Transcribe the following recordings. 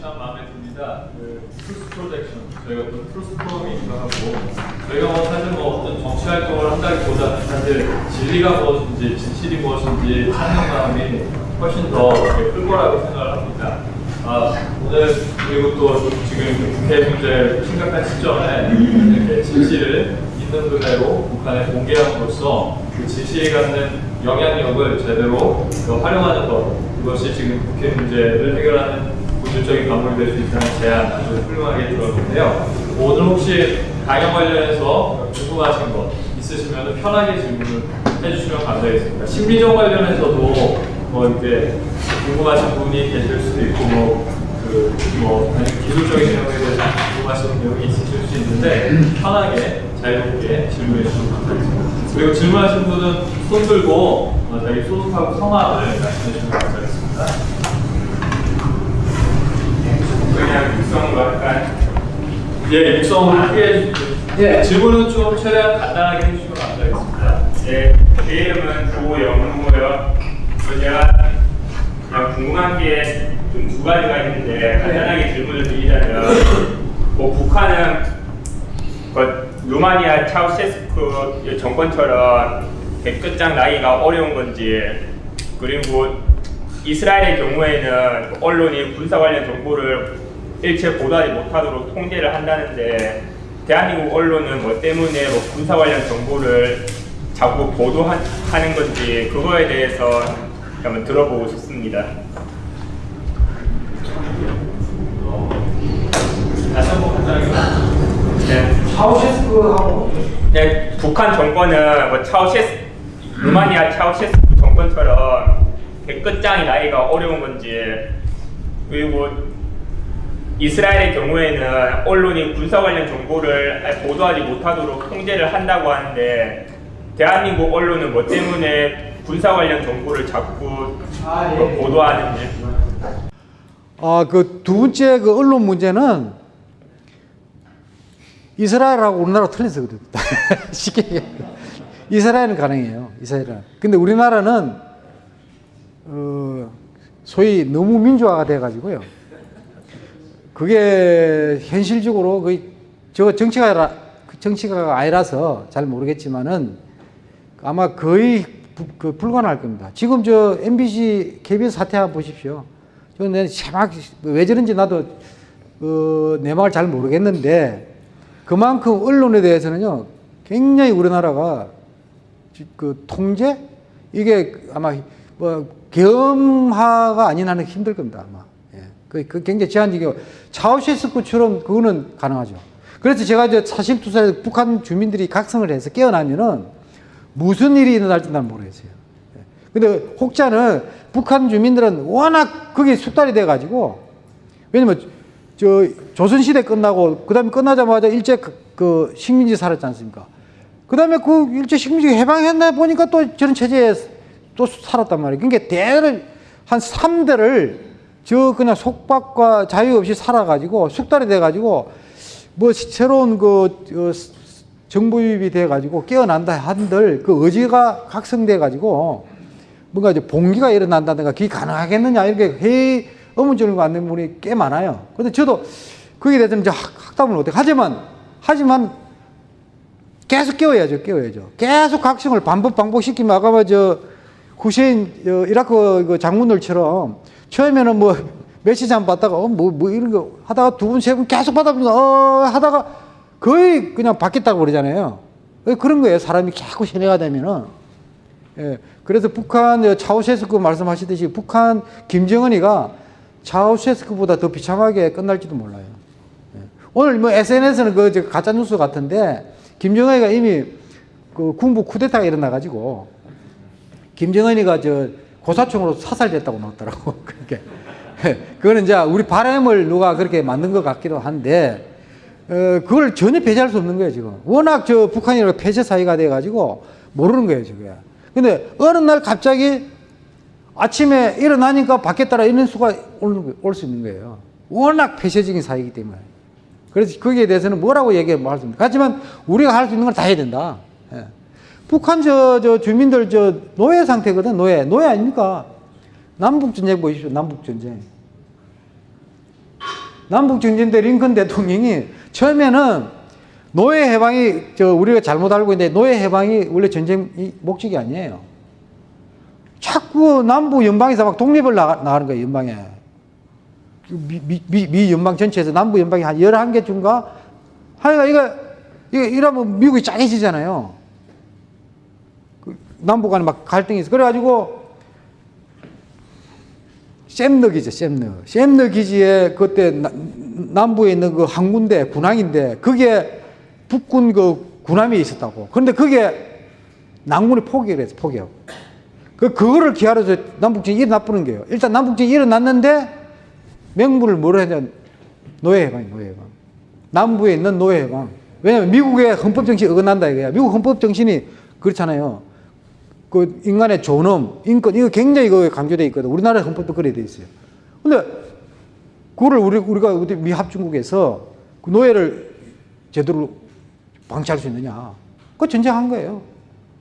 참 마음에 듭니다. 그 Truth Projection 저희가 또 Truth 프로그램이기도 하고 저희가 뭐 사실 뭐 어떤 정치 활동을 한다기보다는 사실 진리가 무엇인지 진실이 무엇인지 찾는 마음이 훨씬 더 클 거라고 생각을 합니다. 아, 오늘 그리고 또 지금 북핵 문제 심각한 시점에 이렇게 진실을 있는 그대로 북한에 공개함으로써 그 진실이 갖는 영향력을 제대로 더 활용하는 것 그것이 지금 북핵 문제를 해결하는 본질적인 방법이 될 수 있다는 제안 아주 훌륭하게 들었는데요. 오늘 혹시 강연 관련해서 궁금하신 것 있으시면 편하게 질문을 해주시면 감사하겠습니다. 심리적 관련해서도 뭐 이렇게 궁금하신 분이 계실 수도 있고 뭐 그뭐 아니 기술적인 내용에 대해서 궁금하신 내용이 있으실 수 있는데 편하게 자유롭게 질문해 주시면 감사하겠습니다. 그리고 질문하신 분은 손 들고 어, 자기 소속하고 성함을 말씀해 주시면 감사하겠습니다. 그냥 육성으로 할까요? 예, 육성으로 크게. 예. 질문은 좀 최대한 간단하게 해주시면 감사하겠습니다. 네, 제 이름은 조영무고요. 그 제가 그냥 궁금한 게 좀 두 가지가 있는데 간단하게 질문을 드리자면 뭐 북한은 그 루마니아 차우셰스크 정권처럼 백끝장 나기가 어려운 건지 그리고 이스라엘의 경우에는 그 언론이 군사 관련 정보를 일체 보도하지 못하도록 통제를 한다는데 대한민국 언론은 뭐 때문에 뭐 군사 관련 정보를 자꾸 보도하는 건지 그거에 대해서 한번 들어보고 싶습니다. 다시 한번 간단하게 네. 차우셰스크하고 네, 북한 정권은 뭐 차우셰스 루마니아 차우셰스크 정권처럼 백끝장이 나기가 어려운 건지 그리고 이스라엘의 경우에는 언론이 군사 관련 정보를 보도하지 못하도록 통제를 한다고 하는데 대한민국 언론은 뭐 때문에 군사 관련 정보를 자꾸 아, 예. 뭐 보도하는지 아, 그 두 번째 그 언론 문제는 이스라엘하고 우리나라 틀려서 그래요. 쉽게 얘기해. 이스라엘은 가능해요. 이스라엘은. 근데 우리나라는 어, 소위 너무 민주화가 돼 가지고요. 그게 현실적으로 거의 저 정치가 아니라 정치가 아니라서 잘 모르겠지만은 아마 거의 부- 그 불가능할 겁니다. 지금 저 MBC KBS 사태 한번 보십시오. 저는 막왜 저런지 나도 어, 내막을 잘 모르겠는데 그만큼 언론에 대해서는요 굉장히 우리나라가 지- 그 통제 이게 아마 뭐 겸하가 아닌 한은 힘들 겁니다 아마. 예. 그, 그 굉장히 제한적이고 차우셰스크처럼 그거는 가능하죠. 그래서 제가 이제 사실 투사에 북한 주민들이 각성을 해서 깨어나면은 무슨 일이 일어날지 난 모르겠어요. 예. 근데 혹자는 북한 주민들은 워낙 그게 숙달이 돼가지고 왜냐면 저 조선시대 끝나고 그 다음에 끝나자마자 일제 그, 그 식민지 살았지 않습니까? 그 다음에 그 일제 식민지 해방했나 보니까 또 저런 체제에 또 살았단 말이에요. 그러니까 대를 한 3대를 저 그냥 속박과 자유 없이 살아가지고 숙달이 돼가지고 뭐 새로운 그 어, 정부 유입이 돼가지고 깨어난다 한들 그 의지가 각성돼가지고 뭔가 이제 봉기가 일어난다든가 그게 가능하겠느냐 이렇게 회의 의문점을 갖는 분이 꽤 많아요. 근데 저도 거기에 대해서 이제 학- 학답을 못해. 하지만 하지만 계속 깨워야죠, 깨워야죠. 계속 각성을 반복 반복시키면 아까 뭐저 후세인 어, 이라크 그 장군들처럼 처음에는 뭐 며칠 안 받다가 어뭐뭐 이런 거 하다가 두 분 세분 계속 받아보니까 어 하다가 거의 그냥 받겠다고 그러잖아요. 그런 거예요. 사람이 자꾸 세뇌가 되면은. 예. 그래서 북한 어, 차우셰스크 말씀하시듯이 북한 김정은이가 차우셰스크보다 더 비참하게 끝날지도 몰라요. 예. 오늘 뭐 SNS는 그저 가짜 뉴스 같은데 김정은이가 이미 그 군부 쿠데타가 일어나 가지고 김정은이가 저 고사총으로 사살됐다고 나왔더라고. 그렇게. 그거는 이제 우리 바람을 누가 그렇게 만든 것 같기도 한데 어, 그걸 전혀 배제할 수 없는 거예요, 지금. 워낙 저 북한이랑 폐쇄 사이가 돼가지고 모르는 거예요, 저게. 근데 어느 날 갑자기 아침에 일어나니까 받겠다라 이런 수가 올 수 있는 거예요. 워낙 폐쇄적인 사이기 때문에. 그래서 거기에 대해서는 뭐라고 얘기할 수 없습니다. 하지만 우리가 할 수 있는 걸 다 해야 된다. 예. 북한 저, 저 주민들 저 노예 상태거든, 노예. 노예 아닙니까? 남북전쟁 보십시오, 남북전쟁. 남북 전쟁 때 링컨 대통령이 처음에는 노예 해방이 저 우리가 잘못 알고 있는데 노예 해방이 원래 전쟁 이 목적이 아니에요. 자꾸 남부 연방에서 막 독립을 나가, 나가는 거예요, 연방에. 미, 미, 미, 미 연방 전체에서 남부 연방이 한 11개 중가 하여가 이거, 이거 이러면 미국이 짜게지잖아요. 그 남북 간에 막 갈등이 있어. 그래가지고 샘너 기지, 샘너. 샘너 기지에 그때 나- 남부에 있는 그 항군대, 군항인데 그게 북군 그 군함이 있었다고. 그런데 그게 남군이 포기를 했어, 포기하고. 그, 그거를 기하로서 남북전이 일어나쁘는 거예요. 일단 남북전이 일어났는데 명분을 뭐로 했냐. 노예해방, 노예해방. 남부에 있는 노예해방. 왜냐면 미국의 헌법정신이 어긋난다 이거야. 미국 헌법정신이 그렇잖아요. 그 인간의 존엄, 인권, 이거 굉장히 이거 강조되어 있거든. 우리나라 헌법도 그래 돼 있어요. 근데 그거를 우리, 우리가 어디 미 합중국에서 그 노예를 제대로 방치할 수 있느냐. 그거 전쟁한 거예요.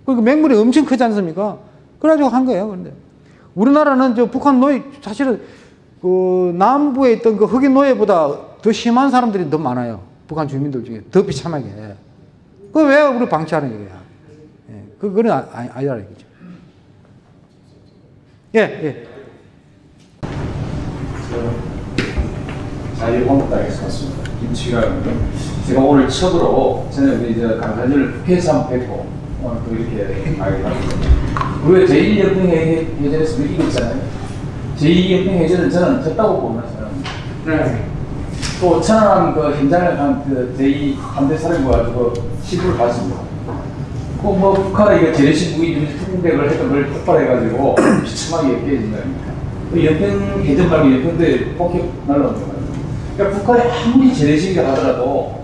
그 맹물이 엄청 크지 않습니까? 그래가지고 한 거예요. 그런데 우리나라는 저 북한 노예, 사실은 그 남부에 있던 그 흑인 노예보다 더 심한 사람들이 더 많아요. 북한 주민들 중에 더 비참하게. 그 왜 우리 방치하는 거야? 예, 그, 그건 아, 아, 아니라 이거죠. 예, 예. 자유한국당에서 왔습니다. 김치가고요. 제가 오늘 처음으로 저는 이제 강사님을 국회에서 한번 뵙고 오늘 또 이렇게 알게 됐습니다. 우리가 제1연평해전에서 느끼고 있잖아요. 제2연평해전은 저는 졌다고 봅니다. 저는. 또 천안함 그 현장을 간 그 제2 함대 사령부가 그 시부를 봤습니다. 북한의 그 재래식 무기 특공대를 했던 걸 폭발해가지고 비참하게 깨진 거아닙니까? 그 연평 해전 말고 연평도에 폭격 날라온 거예요. 그러니까 북한이 아무리 재래식이라 하더라도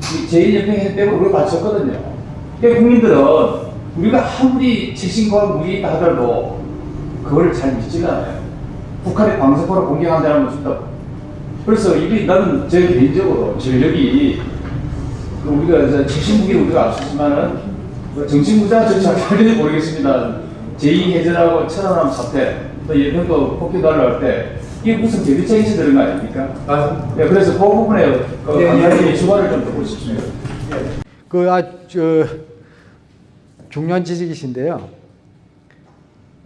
제1연평 해전 때문에 우리가 맞췄거든요. 그러니까 국민들은 우리가 아무리 최신과 무기 있다 하더라도 그걸 잘 믿지가 않아요. 북한이 방송으로 공격한다는 건 그래서 이게 나는 제 개인적으로 전력이 그 우리가 이제 최신 무기를 우리가 앞섰지만은 뭐 정신부자 전략을 모르겠습니다. 제2해전하고 천안함 사태, 또 예편도 폭격 날라올 때 이게 무슨 대비책이 들은 거 아닙니까? 맞습니다. 네, 그래서 그 부분에 그 네, 강사님의 예. 주관을 좀 듣고 싶습니다. 그, 아, 저, 중요한 지적이신데요.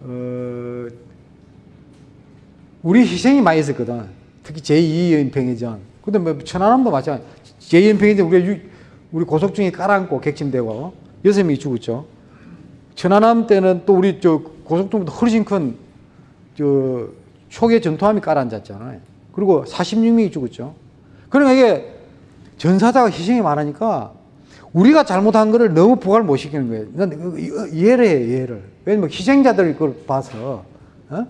어, 우리 희생이 많이 있었거든. 특히 제2연평해전. 근데 뭐, 천안함도 마찬가지. 제2연평해전 우리, 유- 우리 고속 중에 깔아앉고 객침되고 여섯 명이 죽었죠. 천안함 때는 또 우리 저 고속도로보다 훨씬 큰, 저, 초계 전투함이 깔아앉았잖아요. 그리고 46명이 죽었죠. 그러니까 이게 전사자가 희생이 많으니까 우리가 잘못한 거를 너무 부각을 못 시키는 거예요. 난 이거 이해를 해요, 이해를. 왜냐면 희생자들이 그걸 봐서, 어?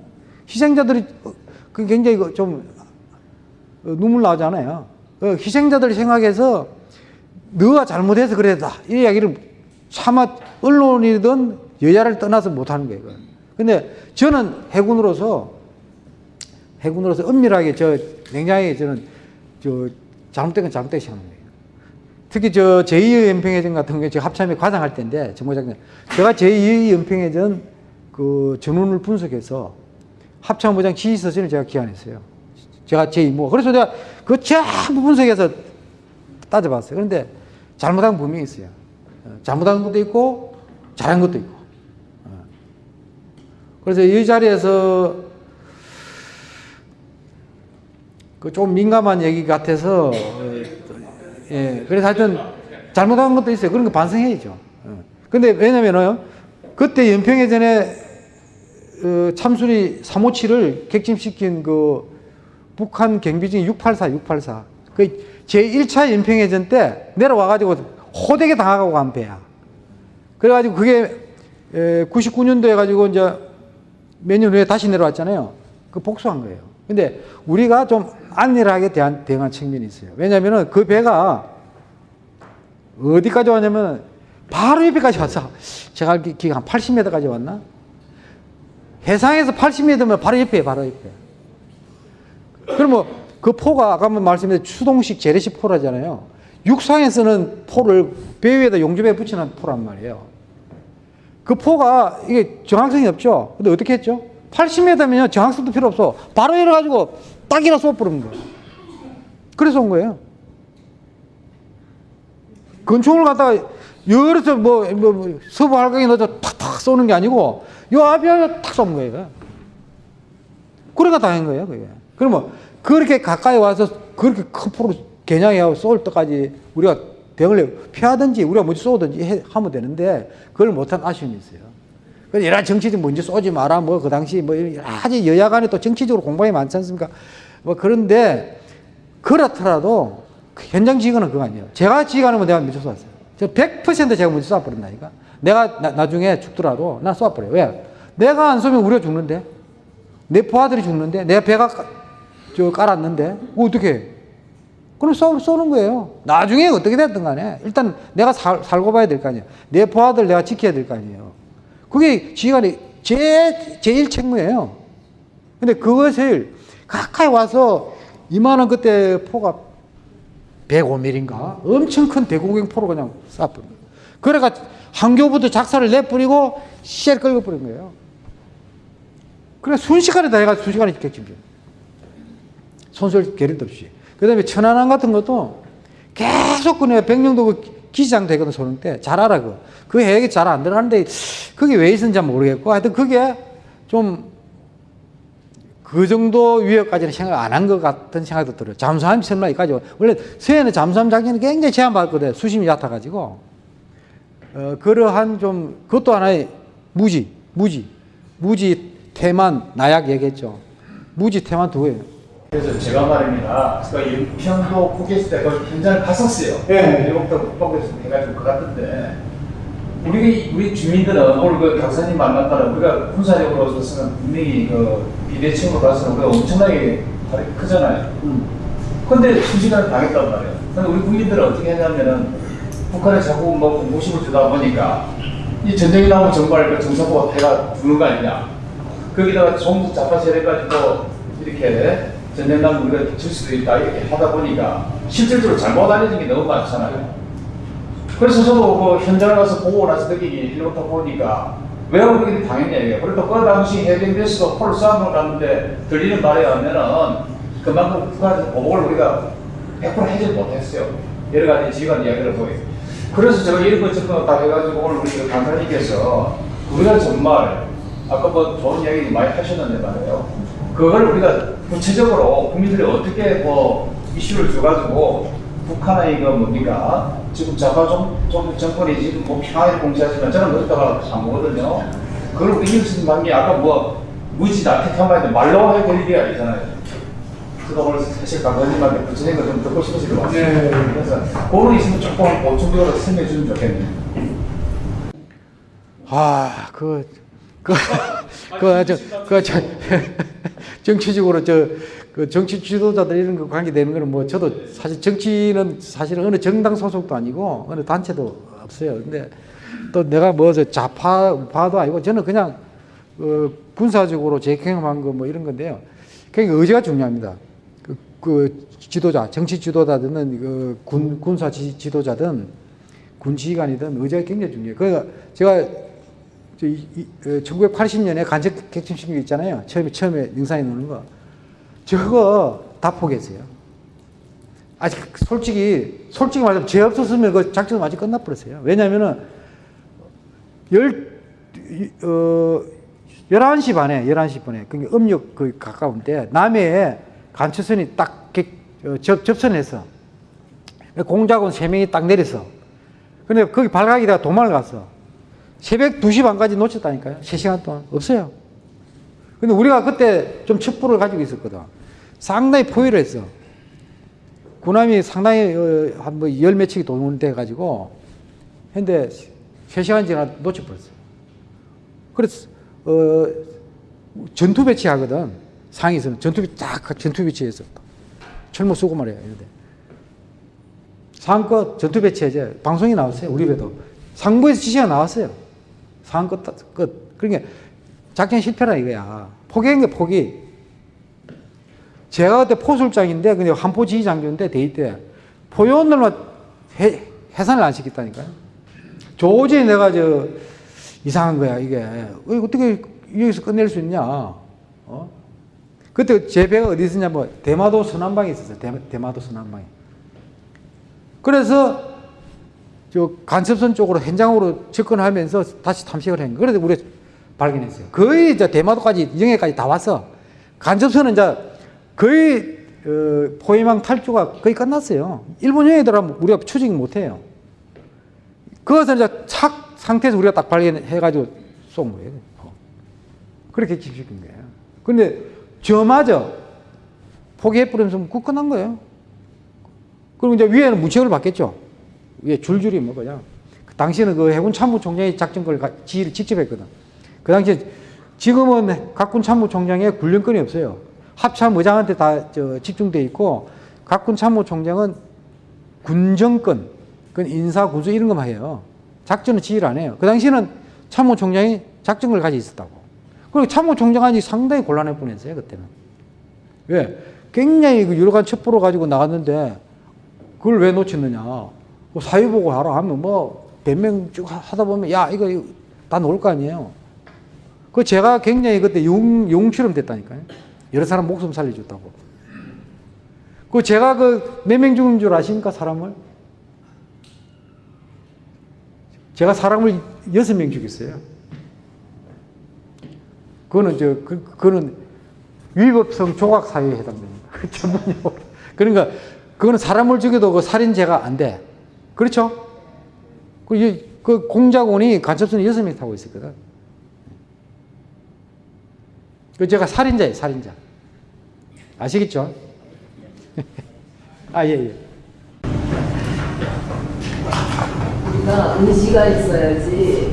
희생자들이 어, 그 굉장히 그좀 어, 눈물 나잖아요. 어, 희생자들 생각해서 너가 잘못해서 그랬다. 이 이야기를 차마 언론이든 여야를 떠나서 못하는 거예요. 근데 저는 해군으로서 해군으로서 엄밀하게 저 냉정하게 저는 저 잘못된 건 잘못되게 생각하는 거예요. 특히 저 제2연평해전 같은 경우에 제가 합참에 과장할 때인데 정보장관 제가 제2연평해전 그 전원을 분석해서 합참부장 지휘서전을 제가 기한했어요. 제가 제2뭐 그래서 내가 그 전부 분석해서 따져봤어요. 그런데 잘못한 건 분명히 있어요. 어, 잘못한 것도 있고 잘한 것도 있고. 어. 그래서 이 자리에서 그 좀 민감한 얘기 같아서 어, 예 그래서 하여튼 잘못한 것도 있어요. 그런 거 반성해야죠. 어. 근데 왜냐면은 그때 연평해 전에 어, 참수리 357을 객침시킨 그 북한 경비중이 684, 684. 그 제1차 연평해전 때 내려와가지고 호되게 당하고 간 배야. 그래가지고 그게 99년도에 가지고 이제 몇 년 후에 다시 내려왔잖아요. 그 복수한 거예요. 근데 우리가 좀 안일하게 대한, 대응한 측면이 있어요. 왜냐면은 그 배가 어디까지 왔냐면 바로 옆에까지 왔어. 제가 알기 기가 한 80m까지 왔나? 해상에서 80m면 바로 옆에, 바로 옆에. 그러면 그 포가 아까 말씀드린 추동식 재래식 포라잖아요. 육상에서는 포를 배 위에다 용접에 붙이는 포란 말이에요. 그 포가 이게 정확성이 없죠. 근데 어떻게 했죠? 80m면요 정확성도 필요 없어. 바로 열어가지고 딱이라 쏘아버리는 거예요. 그래서 온 거예요. 권총을 갖다가 여기서 뭐, 뭐, 뭐 서부 할강에 넣어서 탁탁 쏘는 게 아니고 요 앞에 탁쏜 거예요. 그래가 당한 거예요, 그게. 그러면 그렇게 가까이 와서 그렇게 큰 포로 겨냥해하고 쏠 때까지 우리가 병을 피하든지 우리가 먼저 쏘든지 해- 하면 되는데 그걸 못한 아쉬움이 있어요. 그래서 여러 정치적 먼저 쏘지 마라 뭐 그 당시 뭐 여러 여야 간에 또 정치적으로 공방이 많지 않습니까? 뭐 그런데 그렇더라도 그 현장 지휘관은 그거 아니에요. 제가 지휘관이면 내가 먼저 쏘았어요. 저 100% 제가 먼저 쏘아버린다니까. 내가 나, 중에 죽더라도 난 쏘아버려요. 왜? 내가 안 쏘면 우리가 죽는데. 내 부하들이 죽는데. 내가 배가 까- 저 깔았는데. 어떻게 해? 그럼 쏘, 쏘는 거예요. 나중에 어떻게 됐든 간에. 일단 내가 살, 살고 봐야 될 거 아니에요. 내 부하들 내가 지켜야 될 거 아니에요. 그게 지휘관이 제, 제일 책무예요. 근데 그것을 가까이 와서 이만한 그때 포가 105mm인가? 엄청 큰 대구경 포로 그냥 거예요. 그래가 한교부터 작사를 내뿌리고 씨를 끌어버린 거예요. 그래 순식간에 다 해가 순식간에 격침죠. 손설 게릴도 없이. 그 다음에 천안함 같은 것도 계속 그네 백령도 그 기시장 되거든 소령 때. 잘 알아, 그. 그 해액이 잘 안 들어가는데 그게 왜 있었는지 모르겠고 하여튼 그게 좀 그 정도 위협까지는 생각 안 한 것 같은 생각도 들어요. 잠수함 설마까지 원래 서해는 잠수함 작전이 굉장히 제한받거든. 수심이 얕아가지고 어, 그러한 좀 그것도 하나의 무지, 무지, 무지 태만 나약 얘기했죠. 무지 태만 두고요. 그래서 제가 말입니다. 그 연평도 국회에서 때그 현장을 갔었어요. 예. 일곱도 국방부에서 해가지고 그 갔던데 우리 우리 주민들은 오늘 그 박사님 만났다는 우리가 군사력으로서는 분명히 그 비대칭으로 봐서는 우리가 엄청나게 발이 크잖아요. 근데 순식간에 당했단 말이에요. 근데 우리 국민들은 어떻게 했냐면은 북한에 자꾸 뭐 공무심을 주다 보니까 이 전쟁이 나오면 정말 그 정사포가 배가 죽는 거 아니냐. 거기다가 좌파 세력까지 또 이렇게 전쟁 나면 우리가 질 수도 있다 이렇게 하다 보니까 실질적으로 잘못 알려진 게 너무 많잖아요. 그래서 저도 그 현장에 가서 보고 나서 느끼기 일부터 보니까 왜 우리들이 당했냐 이게 그래도 그 당시 해병대에서도 폴 싸움을 갔는데 들리는 말에 의하면은 그만큼 북한에서 보복을 우리가 100% 해결 못했어요. 여러 가지 지휘관 이야기를 보여. 그래서 제가 이런 것 저런 거다 해가지고 오늘 우리 그 강사님께서 우리가 정말 아까 뭐 좋은 이야기 많이 하셨는데 말이에요. 그걸 우리가 구체적으로 국민들이 어떻게 뭐 이슈를 줘가지고 북한의 이거 뭡니까 지금 좌파 정, 정, 정권이 지금 뭐 평화를 공시하지만 저는 그렇다가 안 보거든요. 그걸 이웃은 관계 아까 뭐 무지다 택하면 말로 해결이 게 아니잖아요. 그래서 오늘 사실 강사님한테 구체적인 거좀 듣고 싶어서 왔어요. 네. 그래서 그거 있으면 조금 보충적으로 설명해 주면 좋겠네요. 아, 그, 그, 그, 저, 그, 저, 정치적으로 저, 그 정치 지도자들 이런 거 관계되는 거는 뭐 저도 사실 정치는 사실은 어느 정당 소속도 아니고 어느 단체도 없어요. 근데 또 내가 뭐 저 좌파, 우파도 아니고 저는 그냥 어, 군사적으로 제 경험한 거 뭐 이런 건데요. 그러니까 의지가 중요합니다. 그, 그 지도자, 정치 지도자든 그 군, 군사 지, 지도자든 군 지휘관이든 의지가 굉장히 중요해요. 그러니까 제가 1980년에 간접 객침시킨 거 있잖아요. 처음에 처음에 영상에 나오는 거. 저거 다 포기했어요. 아직 솔직히 솔직히 말하면 죄 없었으면 그 작전 완전 끝나버렸어요. 왜냐면은 열 어, 11시 반에 11시 반에 그러니까 음력 그 가까운데 남해에 간추선이 딱 객- 어, 접, 접선해서 공작원 3명이 딱 내려서 근데 거기 발각이 다가 도망을 갔어. 새벽 2시 반까지 놓쳤다니까요. 3시간 동안. 없어요. 근데 우리가 그때 좀 첩보를 가지고 있었거든. 상당히 포위를 했어. 군함이 상당히 어, 한뭐열 며칠이 동원돼 가지고 근데 3시간 지나 놓쳐버렸어. 그래서 어, 전투 배치하거든. 상에서는 전투 배치 딱 전투 배치해서 철모 쓰고 말이야. 이런데. 상껏 전투 배치해제 방송이 나왔어요. 우리 배도 상부에서 지시가 나왔어요. 상껏 끝. 그러니까 작전 실패라 이거야. 포기한 게 포기. 제가 그때 포술장인데 근데 한포 지휘 장교인데 대위 때 포요원들만 해, 해산을 안 시켰다니까요. 도저히 내가 저 이상한 거야 이게 어, 어떻게 여기서 끝낼 수 있냐? 어? 그때 제 배가 어디 있었냐면 대마도 서남방에 있었어요. 대, 대마도 서남방에. 그래서 저 간첩선 쪽으로 현장으로 접근하면서 다시 탐색을 한 거예요. 그래서 우리가 발견했어요. 거의 이제 대마도까지 영해까지 다 왔어. 간첩선은 이제 거의 어, 포위망 탈주가 거의 끝났어요. 일본 영해 들어가면 우리가 추징 못해요. 그것을 이제 착 상태에서 우리가 딱 발견해가지고 쏜 거예요. 어. 그렇게 기시킨 거예요. 근데 저마저 포기해버리면서 그 끝난 거예요. 그리고 이제 위에는 무책을 받겠죠. 위에 줄줄이 뭐 그냥. 그 당시에는 그 해군 참모총장이 작전을 가- 지휘를 직접 했거든. 그 당시에 지금은 각군 참모총장에 군령권이 없어요. 합참 의장한테 다저 집중돼 있고 각군 참모총장은 군정권, 그 인사 군수 이런 것만 해요. 작전은 지휘를 안 해요. 그 당시에는 참모총장이 작전을 가지고 있었다고. 그리고 참모총장이 상당히 곤란해 보냈어요 그때는. 왜? 굉장히 그 가지 첩보를 가지고 나갔는데 그걸 왜 놓쳤느냐. 뭐 사유보고 하라 하면 뭐 변명 쭉 하- 하다 보면 야 이거, 다 놓을 거 아니에요. 그 제가 굉장히 그때 용, 용처럼 됐다니까요. 여러 사람 목숨 살려줬다고. 그 제가 그 몇 명 죽은 줄 아십니까 사람을? 제가 사람을 여섯 명 죽였어요. 그거는 저 그, 그거는 위법성 조각 사유에 해당됩니다. 전문용어로. 그러니까 그거는 사람을 죽여도 그 살인죄가 안 돼. 그렇죠? 그, 이- 그 공작원이 간첩선이 여섯 명 타고 있었거든. 그 제가 살인자예요, 살인자. 아시겠죠? 아, 예, 예. 우리가 의지가 있어야지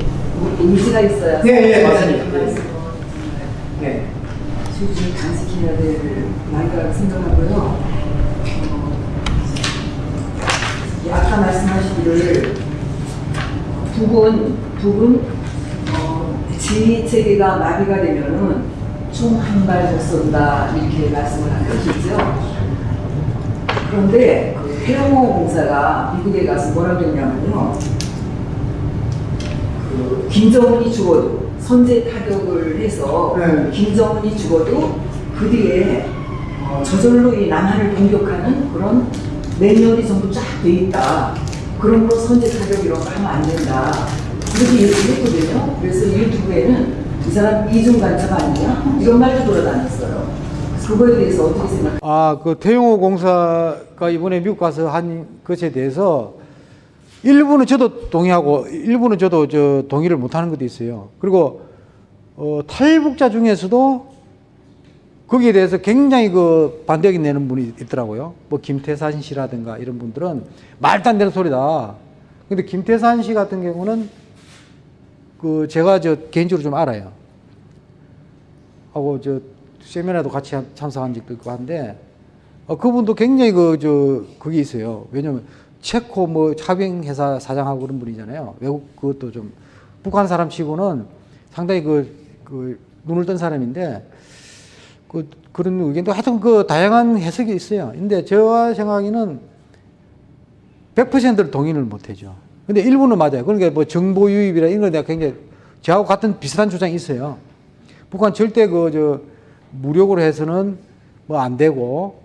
의지가 있어야 네, 네, 맞습니다. 네. 주주를 간직해야 될 나이라고 생각하고요. 어, 이 아까 말씀하시기를 북은 북은 어, 지휘 체계가 마비가 되면은 총 한 발 못 쏜다 이렇게 말씀을 하셨죠. 그런데 그 태영호 공사가 미국에 가서 뭐라고 했냐면요. 그 김정은이 죽어도 선제 타격을 해서 네. 김정은이 죽어도 그 뒤에 어, 저절로 이 남한을 공격하는 그런 매뉴얼이 전부 쫙 돼 있다. 그런 거 선제 타격 이런 거 하면 안 된다. 그렇게 얘기를 했거든요. 그래서 유튜브에는 이 사람 이중 간첩 아니냐? 이런 말도 돌아다녔어요. 그거에 대해서 어떻게 생각하세요? 아, 그 태용호 공사가 이번에 미국 가서 한 것에 대해서 일부는 저도 동의하고 일부는 저도 저 동의를 못하는 것도 있어요. 그리고 어, 탈북자 중에서도 거기에 대해서 굉장히 그 반대 의견 내는 분이 있더라고요. 뭐 김태산 씨라든가 이런 분들은 말도 안 되는 소리다. 근데 김태산 씨 같은 경우는 그 제가 저 개인적으로 좀 알아요. 하고 저 세미나도 같이 한- 참석한 적도 있고 한데 어, 그분도 굉장히 그 저 그게 있어요. 왜냐면 체코 뭐 차병 회사 사장하고 그런 분이잖아요. 외국 그것도 좀 북한 사람 치고는 상당히 그, 그 눈을 뜬 사람인데 그 그런 의견도 하여튼 그 다양한 해석이 있어요. 근데 저와 생각에는 100%를 동의를 못 해죠. 근데 일부는 맞아요. 그러니까 뭐 정보 유입이라 이런 거 내가 굉장히 저하고 같은 비슷한 주장이 있어요. 북한 절대 그 저 무력으로 해서는 뭐 안 되고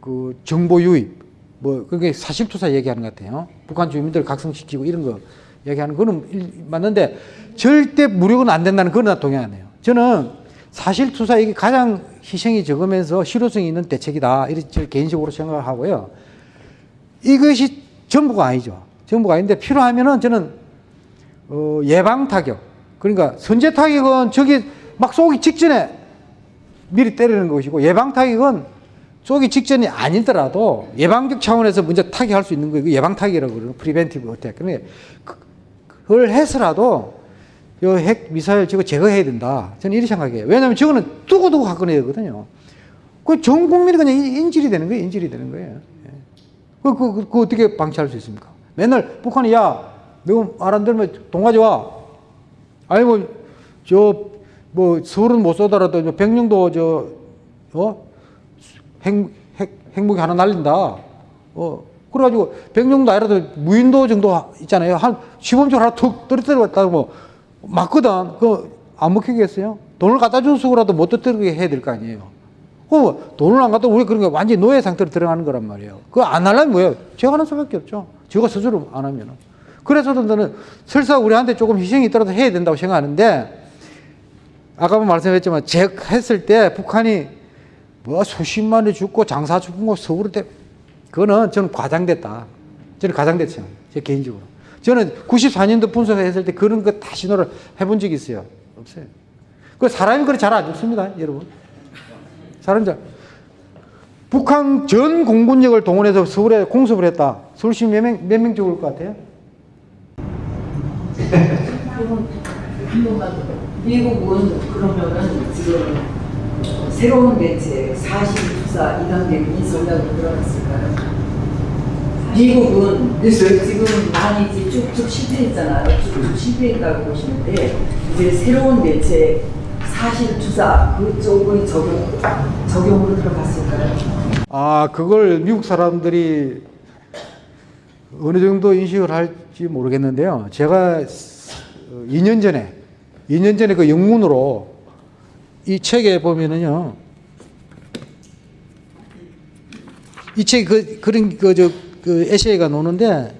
그 정보 유입 뭐 그게 사실 투사 얘기하는 것 같아요. 북한 주민들 각성시키고 이런 거 얘기하는 거는 일- 맞는데 절대 무력은 안 된다는 나 동의 안 해요. 저는 사실 투사 이게 가장 희생이 적으면서 실효성이 있는 대책이다. 이렇게 저 개인적으로 생각을 하고요. 이것이 전부가 아니죠. 전부가 아닌데 필요하면은 저는 어, 예방 타격. 그러니까 선제 타격은 저기 막 쏘기 직전에 미리 때리는 것이고 예방 타격은 쏘기 직전이 아니더라도 예방적 차원에서 먼저 타격할 수 있는 거예요. 예방 타격이라고 그러는 preventive attack. 그런데 그걸 해서라도 이핵 미사일 저거 제거해야 된다. 저는 이렇게 생각해요. 왜냐하면 저거는 두고두고 갖고 내야 되거든요. 그 전 국민이 그냥 인- 인질이 되는 거예요. 인질이 되는 거예요. 예. 그, 그, 그, 그 어떻게 방치할 수 있습니까? 맨날 북한이 야, 너 말 안 들으면 돈 가져와. 아니 뭐, 저, 뭐, 서울은 못 쏘더라도 저 백령도 저, 어? 핵, 핵, 핵무기 하나 날린다. 어, 그래가지고 백령도 아니라도 무인도 정도 있잖아요. 한 시범적 하나 툭 떨어뜨렸다고 뭐, 맞거든. 그, 안 먹히겠어요? 돈을 갖다 줘서라도 못 떨어뜨리게 해야 될 거 아니에요. 어, 돈을 안 갖다 우리 게 완전히 노예 상태로 들어가는 거란 말이에요. 그거 안 하려면 뭐예요? 제가 하는 수밖에 없죠. 제가 스스로 안 하면은. 그래서도 저는 설사 우리한테 조금 희생이 있더라도 해야 된다고 생각하는데 아까 말씀했지만 제 했을 때 북한이 뭐 수십만이 죽고 장사 죽은 거 서울에 때 그거는 저는 과장됐다. 저는 과장됐어요. 제 개인적으로. 저는 94년도 분석했을 때 그런 거 다 신호를 해본 적이 있어요. 없어요. 그 사람이 그렇게 잘 안 죽습니다, 여러분. 사람 잘. 북한 전 공군력을 동원해서 서울에 공습을 했다. 서울시 몇 명, 몇 명 죽을 것 같아요? 미국은 그러면은 지금 새로운 대책 42투사 2단계 이 전략으로 들어갔을까요? 미국은 지금 많이 이제 쭉쭉 실패했잖아요. 쭉쭉 실패했다고 보시는데 이제 새로운 대책 42투사 그쪽의 적용, 적용으로 들어갔을까요? 아, 그걸 미국 사람들이 어느 정도 인식을 할지 모르겠는데요. 제가 2년 전에, 2년 전에 그 영문으로 이 책에 보면은요. 이 책, 그, 그런, 그, 저, 그 에세이가 나오는데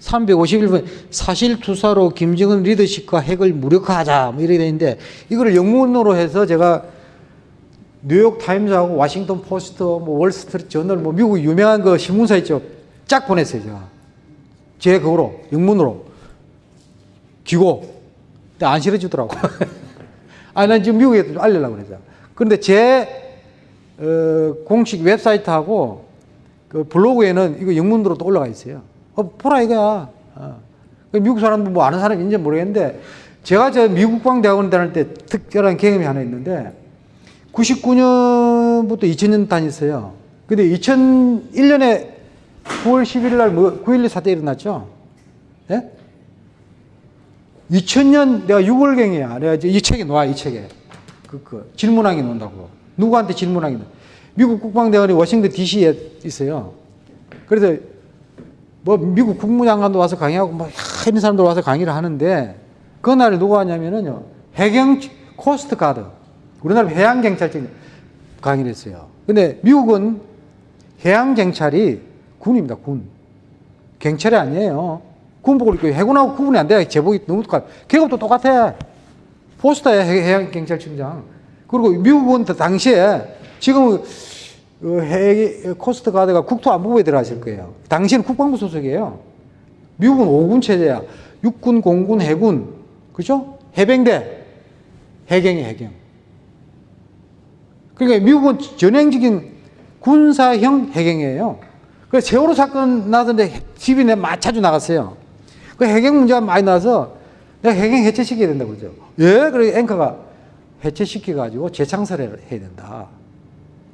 (351번) 사실 투사로 김정은 리더십과 핵을 무력화하자 뭐 이렇게 돼 있는데 이거를 영문으로 해서 제가 뉴욕 타임즈하고 워싱턴 포스트, 뭐 월스트리트 저널, 뭐 미국 유명한 그 신문사 있죠. 쫙 보냈어요, 제가. 제 그거로, 영문으로. 기고. 근데 안 실어 주더라고. 아, 난 지금 미국에 좀 알리려고 그랬어. 그런데 제, 어, 공식 웹사이트하고 그 블로그에는 이거 영문으로 또 올라가 있어요. 어, 보라 이거야. 어. 그 미국 사람들 뭐 아는 사람 있는지 모르겠는데 제가 저 미국 광대학원 다닐 때 특별한 경험이 하나 있는데 99년부터 2000년 다녔어요. 근데 2001년에 9월 11일 날 뭐, 9.12 사태 일어났죠? 예? 2000년 내가 6월경이야. 내가 이 책에 놓아, 이 책에. 그, 그, 질문하기 놓는다고. 누구한테 질문하기 놓 미국 국방대원이 워싱턴 DC에 있어요. 그래서 뭐 미국 국무장관도 와서 강의하고 뭐 이런 사람들 와서 강의를 하는데 그날 누가 왔냐면은요. 해경 Coast Guard. 우리나라 해양경찰청 강의를 했어요. 근데 미국은 해양경찰이 군입니다, 군. 경찰이 아니에요. 군복을 입고 해군하고 구분이 안 돼. 제복이 너무 똑같아. 계급도 똑같아. 포스터에 해양경찰청장. 그리고 미국은 당시에 지금 그 해, Coast Guard가 국토안보부에 들어가실 거예요. 당시에는 국방부 소속이에요. 미국은 5군 체제야. 육군, 공군, 해군. 그죠? 해병대. 해경이 해경. 그러니까 미국은 전형적인 군사형 해경이에요. 그래서 세월호 사건 나던데 TV 내 자주 나갔어요. 그 해경 문제가 많이 나서 내가 해경 해체시켜야 된다고 그러죠. 예? 그래 앵커가 해체시켜가지고 재창설을 해야 된다.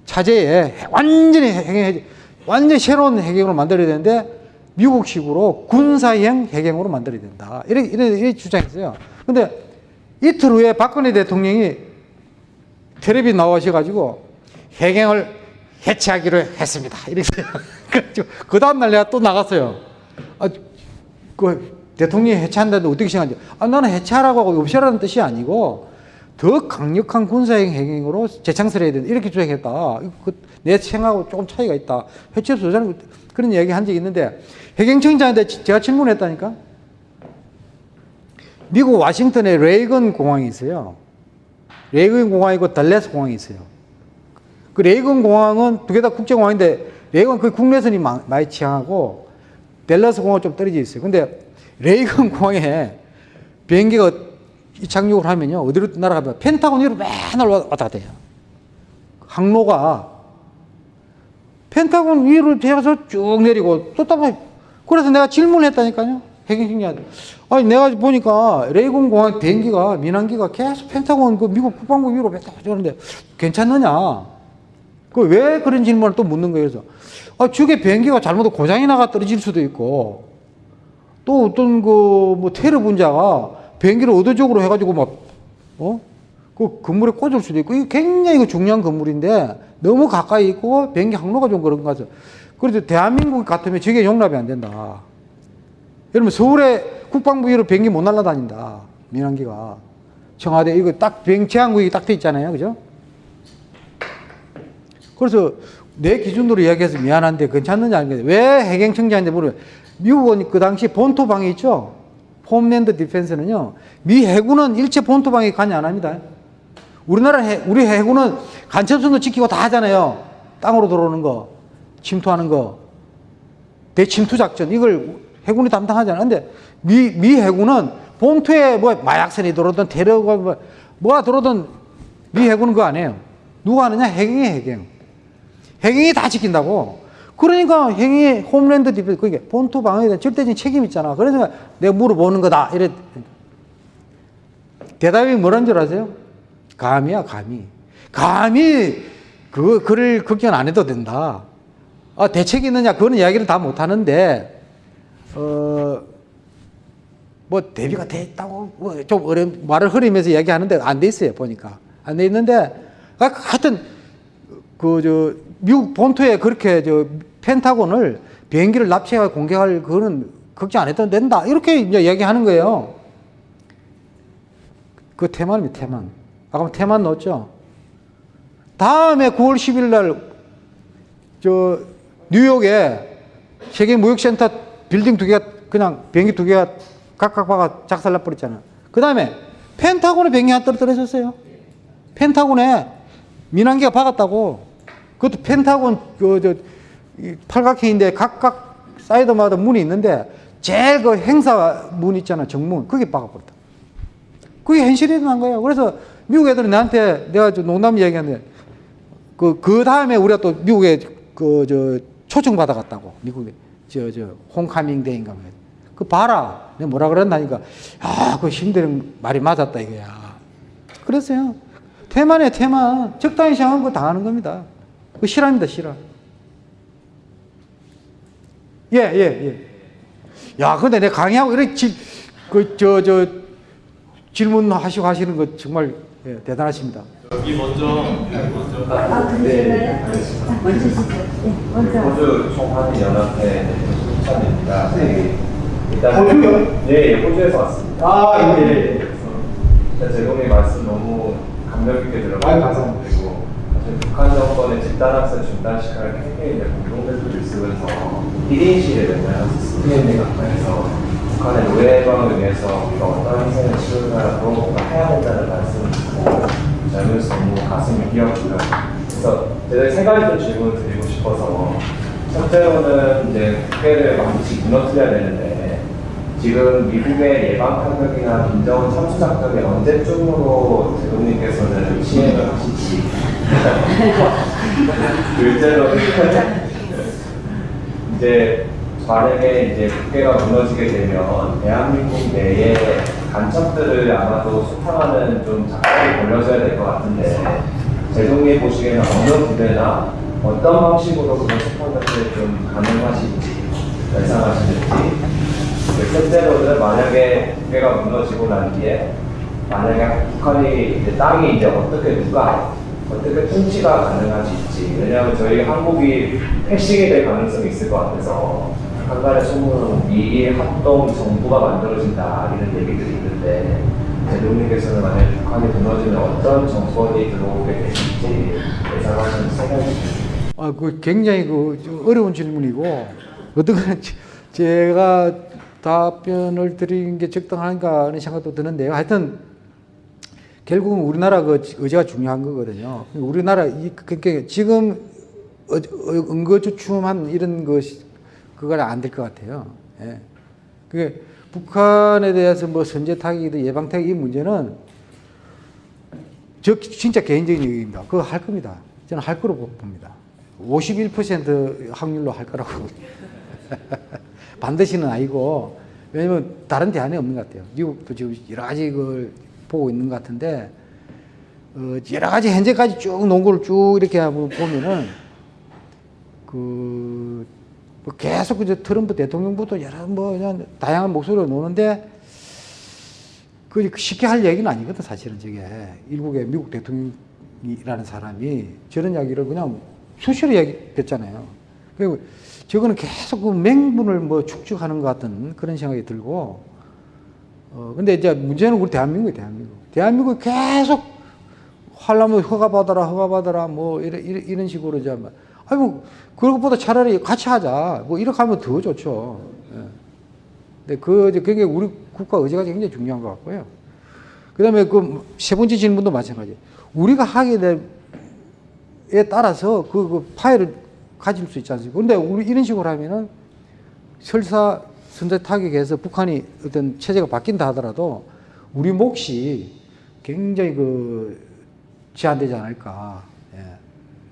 차제에 완전히 해경 완전히 새로운 해경으로 만들어야 되는데 미국식으로 군사형 해경으로 만들어야 된다. 이렇게, 이렇게, 이렇게 주장했어요. 근데 이틀 후에 박근혜 대통령이 텔레비 나오셔가지고 해경을 해체하기로 했습니다. 이랬어요. 그 다음날 내가 또 나갔어요. 아, 그 대통령이 해체한다는데 어떻게 생각하지? 아, 나는 해체하라고 하고 없애라는 뜻이 아니고 더 강력한 군사형 해경으로 재창설해야 된다. 이렇게 주장했다. 그, 내 생각하고 조금 차이가 있다. 해체해서 저자는 그런 이야기 한 적이 있는데 해경청장한테 제가 질문했다니까? 미국 와싱턴에 레이건 공항이 있어요. 레이건 공항이고 달레스 공항이 있어요. 그 레이건 공항은 두 개 다 국제공항인데 레이건 그 국내선이 많이 취항하고 델러스 공항은 좀 떨어져 있어요. 근데 레이건 공항에 비행기가 착륙을 하면요. 어디로 날아가면 펜타곤 위로 맨날 왔다 갔다 해요. 항로가 펜타곤 위로 배워서 쭉 내리고 또 따라 그래서 내가 질문했다니까요. 해경청장한테. 아니 내가 보니까 레이건 공항 비행기가 민항기가 계속 펜타곤 그 미국 국방부 위로 맨날 가는데 괜찮느냐? 그 왜 그런 질문을 또 묻는 거예요. 그래서 아, 저게 비행기가 잘못 고장이 나가 떨어질 수도 있고 또 어떤 그 뭐 테러 분자가 비행기를 의도적으로 해가지고 막 어? 그 건물에 꽂을 수도 있고 이게 굉장히 그 중요한 건물인데 너무 가까이 있고 비행기 항로가 좀 그런 거 같아서 그래서 대한민국 같으면 저게 용납이 안 된다. 여러분 서울에 국방부 위로 비행기 못 날아다닌다. 민항기가. 청와대 이거 딱 비행 제한구역이 딱 돼 있잖아요. 그죠? 그래서 내 기준으로 이야기해서 미안한데 괜찮느냐 아닌데 왜 해경청장한테 물어요. 미국은 그 당시 본토 방위 있죠? 홈랜드 디펜스는요. 미 해군은 일체 본토 방위 관여 안 합니다. 우리나라 해, 우리 해군은 간첩선도 지키고 다 하잖아요. 땅으로 들어오는 거, 침투하는 거, 대침투 작전 이걸 해군이 담당하잖아요. 근데 미, 미 해군은 본토에 뭐 마약선이 들어오든 테러가 뭐, 뭐가 들어오든 미 해군은 그거 안 해요. 누가 하느냐? 해경이 해경. 해경이 다 지킨다고. 그러니까 해경이 homeland defense 그게 본토 방어에 대한 절대적인 책임 있잖아. 그래서 내가 물어보는 거다. 이래 대답이 뭐라는 줄 아세요? 감이야, 감이. 감히 그 글을 걱정 안 해도 된다. 아, 대책이 있느냐? 그거는 이야기를 다 못 하는데, 어, 뭐, 대비가 돼 있다고, 뭐, 좀 어려운, 말을 흐리면서 이야기하는데 안 돼 있어요, 보니까. 안 돼 있는데, 아, 하여튼, 그, 저, 미국 본토에 그렇게, 저, 펜타곤을 비행기를 납치해 공격할 그거는 걱정 안 해도 된다. 이렇게 이제 이야기하는 거예요. 그 태만입니다, 태만. 아까 태만 넣었죠? 다음에 9월 10일 날, 저, 뉴욕에 세계 무역센터 빌딩 두 개가, 그냥 비행기 두 개가 각각 박아 작살 나 버렸잖아. 그 다음에 펜타곤에 비행기 하나 떨어졌어요. 펜타곤에 민항기가 박았다고. 그것도 펜타곤, 그, 저, 이 팔각형인데 각각 사이드마다 문이 있는데 제일 그 행사 문 있잖아, 정문. 그게 박아버렸다. 그게 현실이 일어난 거예요. 그래서 미국 애들이 나한테 내가 저 농담 얘기하는데 그, 그 다음에 우리가 또 미국에 그, 저, 초청 받아갔다고. 미국에. 저, 저, 홈카밍 데이인가 뭐. 그 봐라. 내가 뭐라 그랬나니까. 아, 그 힘든 말이 맞았다 이거야. 그랬어요. 태만이에요, 태만. 적당히 생각한 거 당하는 겁니다. 그 실화입니다, 실화. 예, 예, 예. 야, 근데 내가 강의하고 이렇게 질, 그, 저, 저, 질문하시고 하시는 거 정말 예, 대단하십니다. 여기 먼저 먼저 아, 먼저 시죠. 네, 먼저. 호주 총한 연합회 추천입니다. 네. 일단 호주요? 예, 예, 호주에서 왔습니다. 아, 예, 예. 일단 제공의 말씀 너무 감명 깊게 들어가고 아유, 감사합니다. 북한 정권의 집단학살 중단시켜야 캠페인에 공동대표를 쓰면서 1인 시위를 맨날 스페인에 각방에서 북한의 노예 해방을 위해서 우리가 어떤 희생을 치르느냐 그런 것도 해야 된다는 말씀을 듣고 잘면서 너무 가슴이 뛰었고요. 그래서 제가 세 가지 좀 질문을 드리고 싶어서 첫째로는 이제 국회를 반드시 무너뜨려야 되는데 지금 미국의 예방 타격이나 김정은 참수 작전이 언제쯤으로 대통령께서는 시행을 하실지 둘째로는 이제 만약에 이제 국회가 무너지게 되면 대한민국 내에 간첩들을 아마도 수탕하는 좀 작업이 벌려져야 될 것 같은데 제동님 보시기에는 어느 부대나 어떤 방식으로 그런 수탕 자체를 좀 가능하실지 예상하시는지. 그 셋째로는 만약에 국회가 무너지고 난 뒤에 만약에 북한이 이제 땅이 이제 어떻게 누가 어떻게 통치가 가능할지 왜냐하면 저희 한국이 패싱이 될 가능성이 있을 것 같아서 한간의 소문은 미일 합동 정부가 만들어진다 이런 얘기들이 있는데 대통령께서는 만약에 북한이 무너지면 어떤 정권이 들어오게 되실지 예상하시는 생각이. 아, 그 굉장히 그좀 어려운 질문이고 어떻게 제가 답변을 드리는 게 적당한가 하는 생각도 드는데요. 하여튼 결국은 우리나라 그 의제가 중요한 거거든요. 우리나라 이 그러니까 지금 어- 어- 응거주춤한 이런 것이 그건 안될 것 같아요. 예. 그게 북한에 대해서 뭐 선제 타격이든 예방 타격 이 문제는 저 진짜 개인적인 얘기입니다. 그거 할 겁니다. 저는 할 거로 봅니다. 51% 확률로 할 거라고. 반드시는 아니고, 왜냐면 다른 대안이 없는 것 같아요. 미국도 지금 여러 가지 걸 보고 있는 것 같은데, 어, 여러 가지 현재까지 쭉 농구를 쭉 이렇게 보면은, 그, 뭐 계속 이제 트럼프 대통령부터 여러 뭐 그냥 다양한 목소리로 노는데, 그 쉽게 할 얘기는 아니거든, 사실은 저게. 일국의 미국 대통령이라는 사람이 저런 이야기를 그냥 수시로 얘기했잖아요. 그리고 저거는 계속 그 맹분을 뭐 축적하는 것 같은 그런 생각이 들고, 어, 근데 이제 문제는 우리 대한민국이 대한민국. 대한민국이 계속 하려면 허가 받아라, 허가 받아라, 뭐, 이런, 이런, 식으로 이제, 막, 아니, 뭐, 그런 것보다 차라리 같이 하자. 뭐, 이렇게 하면 더 좋죠. 예. 근데 그, 그게 우리 국가 의제가 굉장히 중요한 것 같고요. 그 다음에 그 세 번째 질문도 마찬가지. 우리가 하게 될에 따라서 그, 그 파일을 가질 수 있지 않습니까? 근데 우리 이런 식으로 하면은 설사 선제 타격에서 북한이 어떤 체제가 바뀐다 하더라도 우리 몫이 굉장히 그 제한되지 않을까. 예.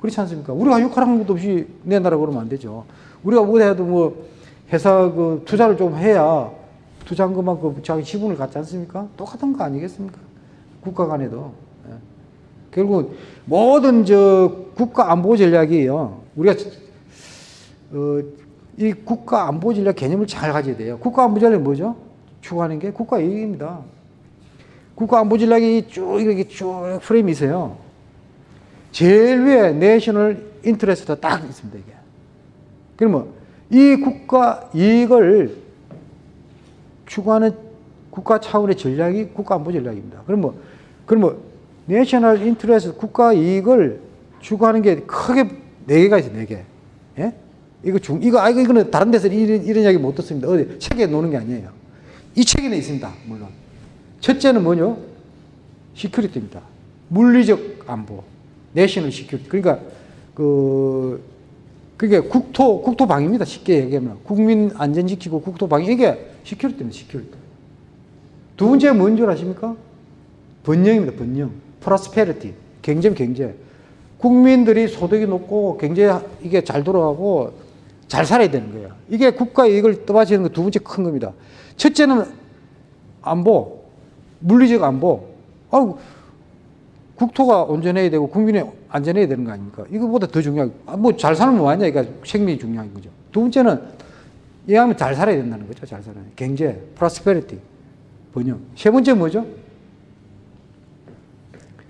그렇지 않습니까? 우리가 역할한 것도 없이 내 나라 그러면 안 되죠. 우리가 뭐 해도 뭐 회사 그 투자를 좀 해야 투자한 것만큼 자기 지분을 갖지 않습니까? 똑같은 거 아니겠습니까? 국가 간에도. 예. 결국 모든 저 국가 안보 전략이에요. 우리가 어, 이 국가 안보 전략 개념을 잘 가져야 돼요. 국가 안보 전략이 뭐죠? 추구하는 게 국가 이익입니다. 국가 안보 전략이 쭉 이렇게 쭉 프레임이 있어요. 제일 위에 national interest 딱 있습니다, 이게. 그러면 이 국가 이익을 추구하는 국가 차원의 전략이 국가 안보 전략입니다. 그러면 그러면 national interest 국가 이익을 추구하는 게 크게 네 개가 있어요, 네 개. 예? 이거 중 이거 아 이거는 다른 데서 이런 이런 이야기 못 듣습니다. 어디 책에 나오는 게 아니에요. 이 책에는 있습니다, 물론. 첫째는 뭐죠? security입니다. 물리적 안보, national security. 그러니까 그 그게 국토 국토 방위입니다. 쉽게 얘기하면 국민 안전 지키고 국토 방위 이게 security입니다. security. 두 번째 뭔 줄 아십니까? 번영입니다. 번영. prosperity. 경제 경제. 국민들이 소득이 높고 경제 이게 잘 돌아가고 잘 살아야 되는 거예요. 이게 국가 이익을 떠받치는 거 두 번째 큰 겁니다. 첫째는 안보, 물리적 안보. 아우 국토가 온전해야 되고 국민이 안전해야 되는 거 아닙니까? 이거보다 더 중요한 뭐잘 살면 뭐하냐 이거 생명이 중요한 거죠. 두 번째는 이하면 잘 살아야 된다는 거죠. 잘 살아야 경제, prosperity, 번영. 세 번째 뭐죠?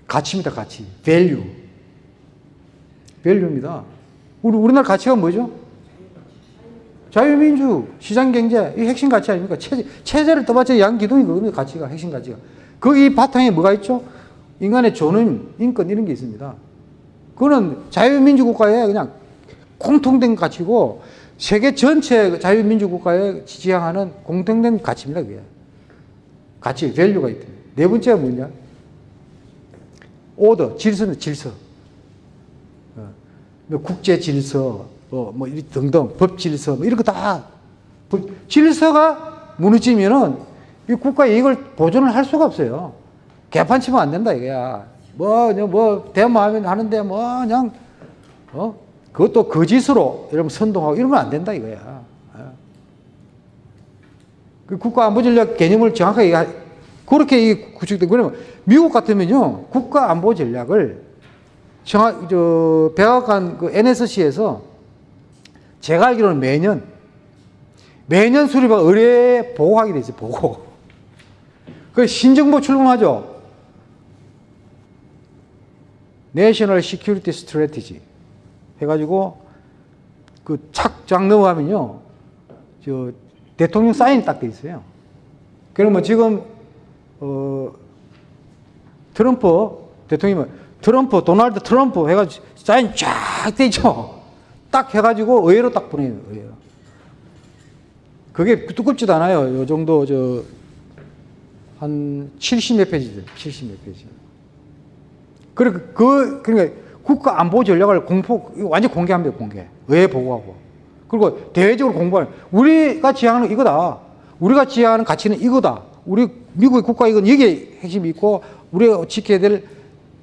가치입니다. 가치, value. 밸류입니다. 우리 우리나라 가치가 뭐죠? 자유민주, 시장경제, 이 핵심 가치 아닙니까? 체제, 체제를 떠받쳐 양기둥이 그겁니다. 가치가, 핵심 가치가. 거기 바탕에 뭐가 있죠? 인간의 존엄, 인권 이런 게 있습니다. 그거는 자유민주 국가의 그냥 공통된 가치고 세계 전체 자유민주 국가에 지향하는 공통된 가치입니다. 그게. 가치, value가 있다. 네 번째가 뭐냐? 오더, 질서는 질서. 어, 뭐 국제 질서, 뭐, 뭐, 이 등등, 법 질서, 뭐, 이런 거 다. 질서가 무너지면은 이 국가 이익을 보존을 할 수가 없어요. 개판 치면 안 된다, 이거야. 뭐, 뭐, 대마하면 하는데 뭐, 그냥, 어? 그것도 거짓으로 여러분 선동하고 이러면 안 된다, 이거야. 어. 그 국가 안보 전략 개념을 정확하게 하- 그렇게 이 구축된 그러면 미국 같으면요 국가 안보 전략을 정확 저 백악관 그 NSC에서 제가 알기로는 매년 매년 수립한 의회 보고하게 돼 있어요 보고 그 신정부 출범하죠 National Security Strategy 해가지고 그 첫 장 넘어가면요 저 대통령 사인이 딱 돼 있어요. 그러면 지금 어 트럼프 대통령은 트럼프 도널드 트럼프 해가지고 사인 쫙 돼 있죠. 딱 해가지고 의회로 딱 보내요. 의회로. 그게 두껍지도 않아요. 요 정도 저 한 70몇 페이지죠. 70몇 페이지. 그러니까 그 그러니까 국가 안보 전략을 공포 완전 공개합니다. 공개. 의회 보고하고. 그리고 대외적으로 공부하는 우리가 지향하는 이거다. 우리가 지향하는 가치는 이거다. 우리 미국의 국가 이건 여기에 핵심이 있고 우리가 지켜야 될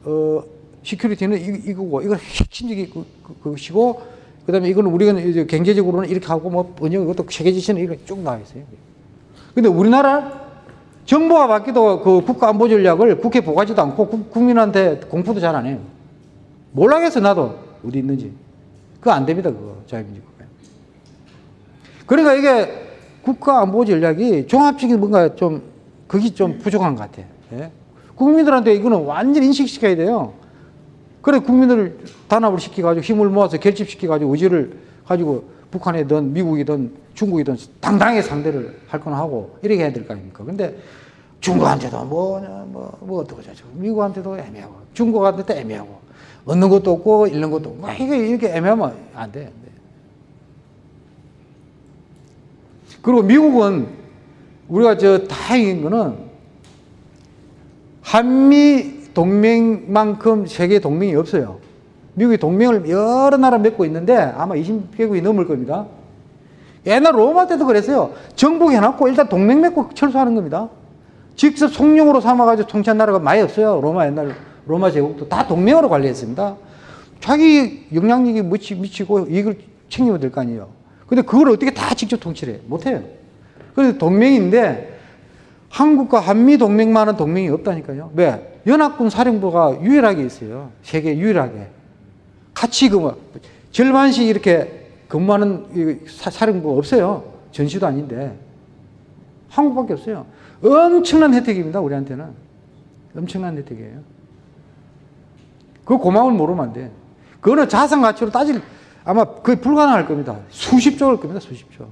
어, 시큐리티는 이, 이거고 이건 핵심적인 그, 그, 것이고 그 다음에 이거는 우리가 이제 경제적으로는 이렇게 하고 뭐 번영 이것도 세계 지시는 이렇게 쭉 나와 있어요. 근데 우리나라 정부가 바뀌도 그 국가 안보 전략을 국회 보고하지도 않고 국- 국민한테 공포도 잘 안 해요. 몰라겠어 나도 어디 있는지. 그거 안 됩니다 그거 자유민주국가. 그러니까 이게 국가 안보 전략이 종합적인 뭔가 좀 그게 좀 부족한 것 같아. 예? 국민들한테 이거는 완전히 인식시켜야 돼요. 그래 국민들을 단합을 시켜가지고 힘을 모아서 결집시켜가지고 의지를 가지고 북한이든 미국이든 중국이든 당당하게 상대를 할 건 하고 이렇게 해야 될 거 아닙니까? 근데 중국한테도 뭐냐 뭐, 뭐 어떻고 저쩌고 미국한테도 애매하고 중국한테도 애매하고 얻는 것도 없고 잃는 것도 없고 막 이게 이렇게 애매하면. 안 돼. 그리고 미국은 우리가 저 다행인 거는 한미 동맹만큼 세계 동맹이 없어요. 미국이 동맹을 여러 나라 맺고 있는데 아마 20개국이 넘을 겁니다. 옛날 로마 때도 그랬어요. 정복해 놨고 일단 동맹 맺고 철수하는 겁니다. 직접 성령으로 삼아가지고 통치한 나라가 많이 없어요. 로마 옛날 로마 제국도 다 동맹으로 관리했습니다. 자기 영향력이 미치, 미치 고 이익을 챙기면 될 거 아니에요. 근데 그걸 어떻게 다 직접 통치를 해? 못해요. 그래서 동맹인데 한국과 한미 동맹만은 동맹이 없다니까요. 왜? 연합군 사령부가 유일하게 있어요. 세계 유일하게. 같이 그 뭐, 절반씩 이렇게 근무하는 사령부 없어요. 전시도 아닌데. 한국밖에 없어요. 엄청난 혜택입니다. 우리한테는. 엄청난 혜택이에요. 그 고마움을 모르면 안 돼. 그거는 자산 가치로 따질, 아마 거의 불가능할 겁니다. 수십조일 겁니다. 수십조.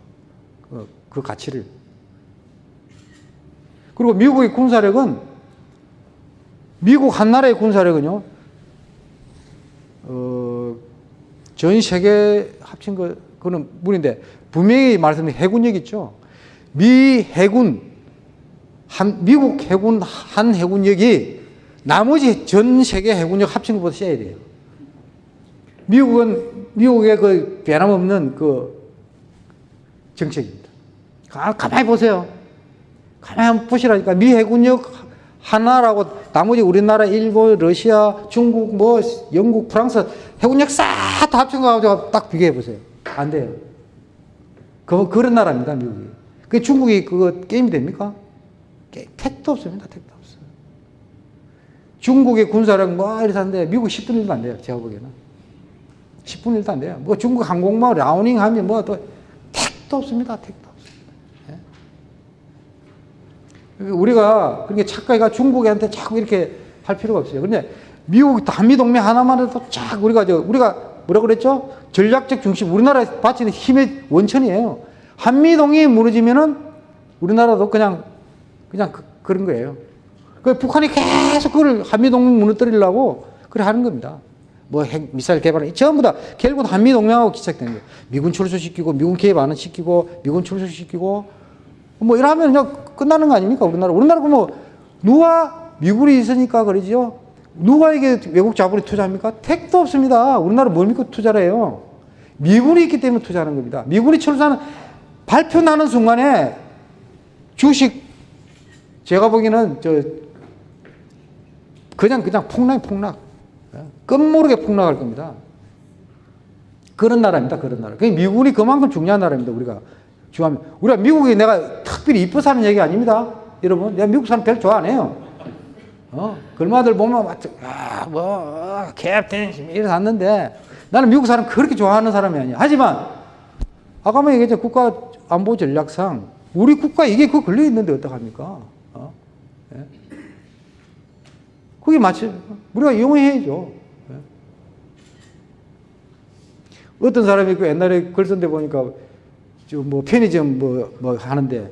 그, 그 가치를. 그리고 미국의 군사력은, 미국 한 나라의 군사력은요, 어, 전 세계 합친 거, 그거는 물인데, 분명히 말씀드린 해군력 있죠. 미 해군, 한, 미국 해군, 한 해군력이 나머지 전 세계 해군력 합친 것보다 세야 돼요. 미국은, 미국의 그 변함없는 그 정책입니다. 가, 가만히 보세요. 가만히 보시라니까. 미 해군력 하나라고 나머지 우리나라, 일본, 러시아, 중국, 뭐, 영국, 프랑스 해군력 싹 다 합친 거 가지고 딱 비교해 보세요. 안 돼요. 그, 그런 나라입니다, 미국이. 그 중국이 그거 게임이 됩니까? 게, 택도 없습니다, 택도 없어요. 중국의 군사력 뭐 이렇게 하는데 미국 10분 1도 안 돼요, 제가 보기에는. 10분 1도 안 돼요. 뭐 중국 항공모 라우닝 하면 뭐 또 택도 없습니다, 택도 없습니다. 예? 우리가 그렇게 착각해가 중국한테 자꾸 이렇게 할 필요가 없어요. 근데 미국 한미 동맹 하나만 해도 쫙 우리가 저 우리가 뭐라 그랬죠? 전략적 중심 우리나라에 바치는 힘의 원천이에요. 한미 동맹이 무너지면은 우리나라도 그냥 그냥 그, 런 거예요. 그 북한이 계속 그걸 한미 동맹 무너뜨리려고 그래 하는 겁니다. 뭐 핵 미사일 개발 전부 다 결국은 한미 동맹하고 기착되는 거예요. 미군 출소시키고 미군 개입 안 시키고 미군 출소시키고 뭐 이러면 그냥 끝나는 거 아닙니까? 우리나라 우리나라가 뭐 누가 미군이 있으니까 그러지요? 누가 이게 외국 자본이 투자합니까? 택도 없습니다. 우리나라 뭘 믿고 투자를 해요? 미군이 있기 때문에 투자하는 겁니다. 미군이 철수하는 발표 나는 순간에 주식 제가 보기에는 저 그냥 그냥 폭락 폭락. 끝모르게 폭락할 겁니다. 그런 나라입니다 그런 나라. 그 미군이 그만큼 중요한 나라입니다 우리가 좋아하면 우리가 미국이 내가 특별히 이뻐서 하는 얘기 아닙니다. 여러분, 내가 미국 사람 별로 좋아 안 해요. 어, 글마들 보면 아, 뭐 어, 캡틴 이래서 왔는데 나는 미국 사람 그렇게 좋아하는 사람이 아니야. 하지만 아까 뭐 얘기했죠 국가 안보 전략상 우리 국가 이게 그 걸려 있는데 어떡합니까? 어? 예? 그게 마치 우리가 이용해야죠. 예? 어떤 사람이 그 옛날에 글 쓴데 보니까 뭐 편의점 뭐, 뭐 하는데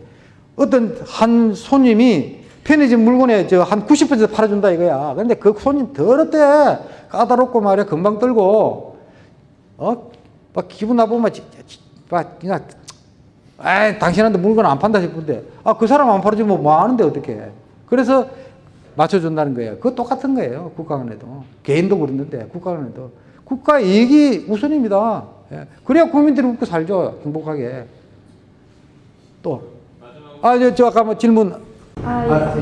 어떤 한 손님이 편의점 물건에 저 한 90% 팔아준다 이거야. 근데 그 손님 더럽대. 까다롭고 말이야. 금방 떨고. 어? 막 기분 나쁘면 막 그냥 아 당신한테 물건 안 판다 싶은데 아 그 사람 안 팔아주면 뭐 하는데 어떻게 그래서 맞춰준다는 거예요. 그거 똑같은 거예요. 국가 간에도. 개인도 그러는데 국가 간에도. 국가 이익이 우선입니다. 예. 그래야 국민들이 먹고 살죠. 행복하게. 또. 아, 저, 저 아까 뭐 질문. 아, 예.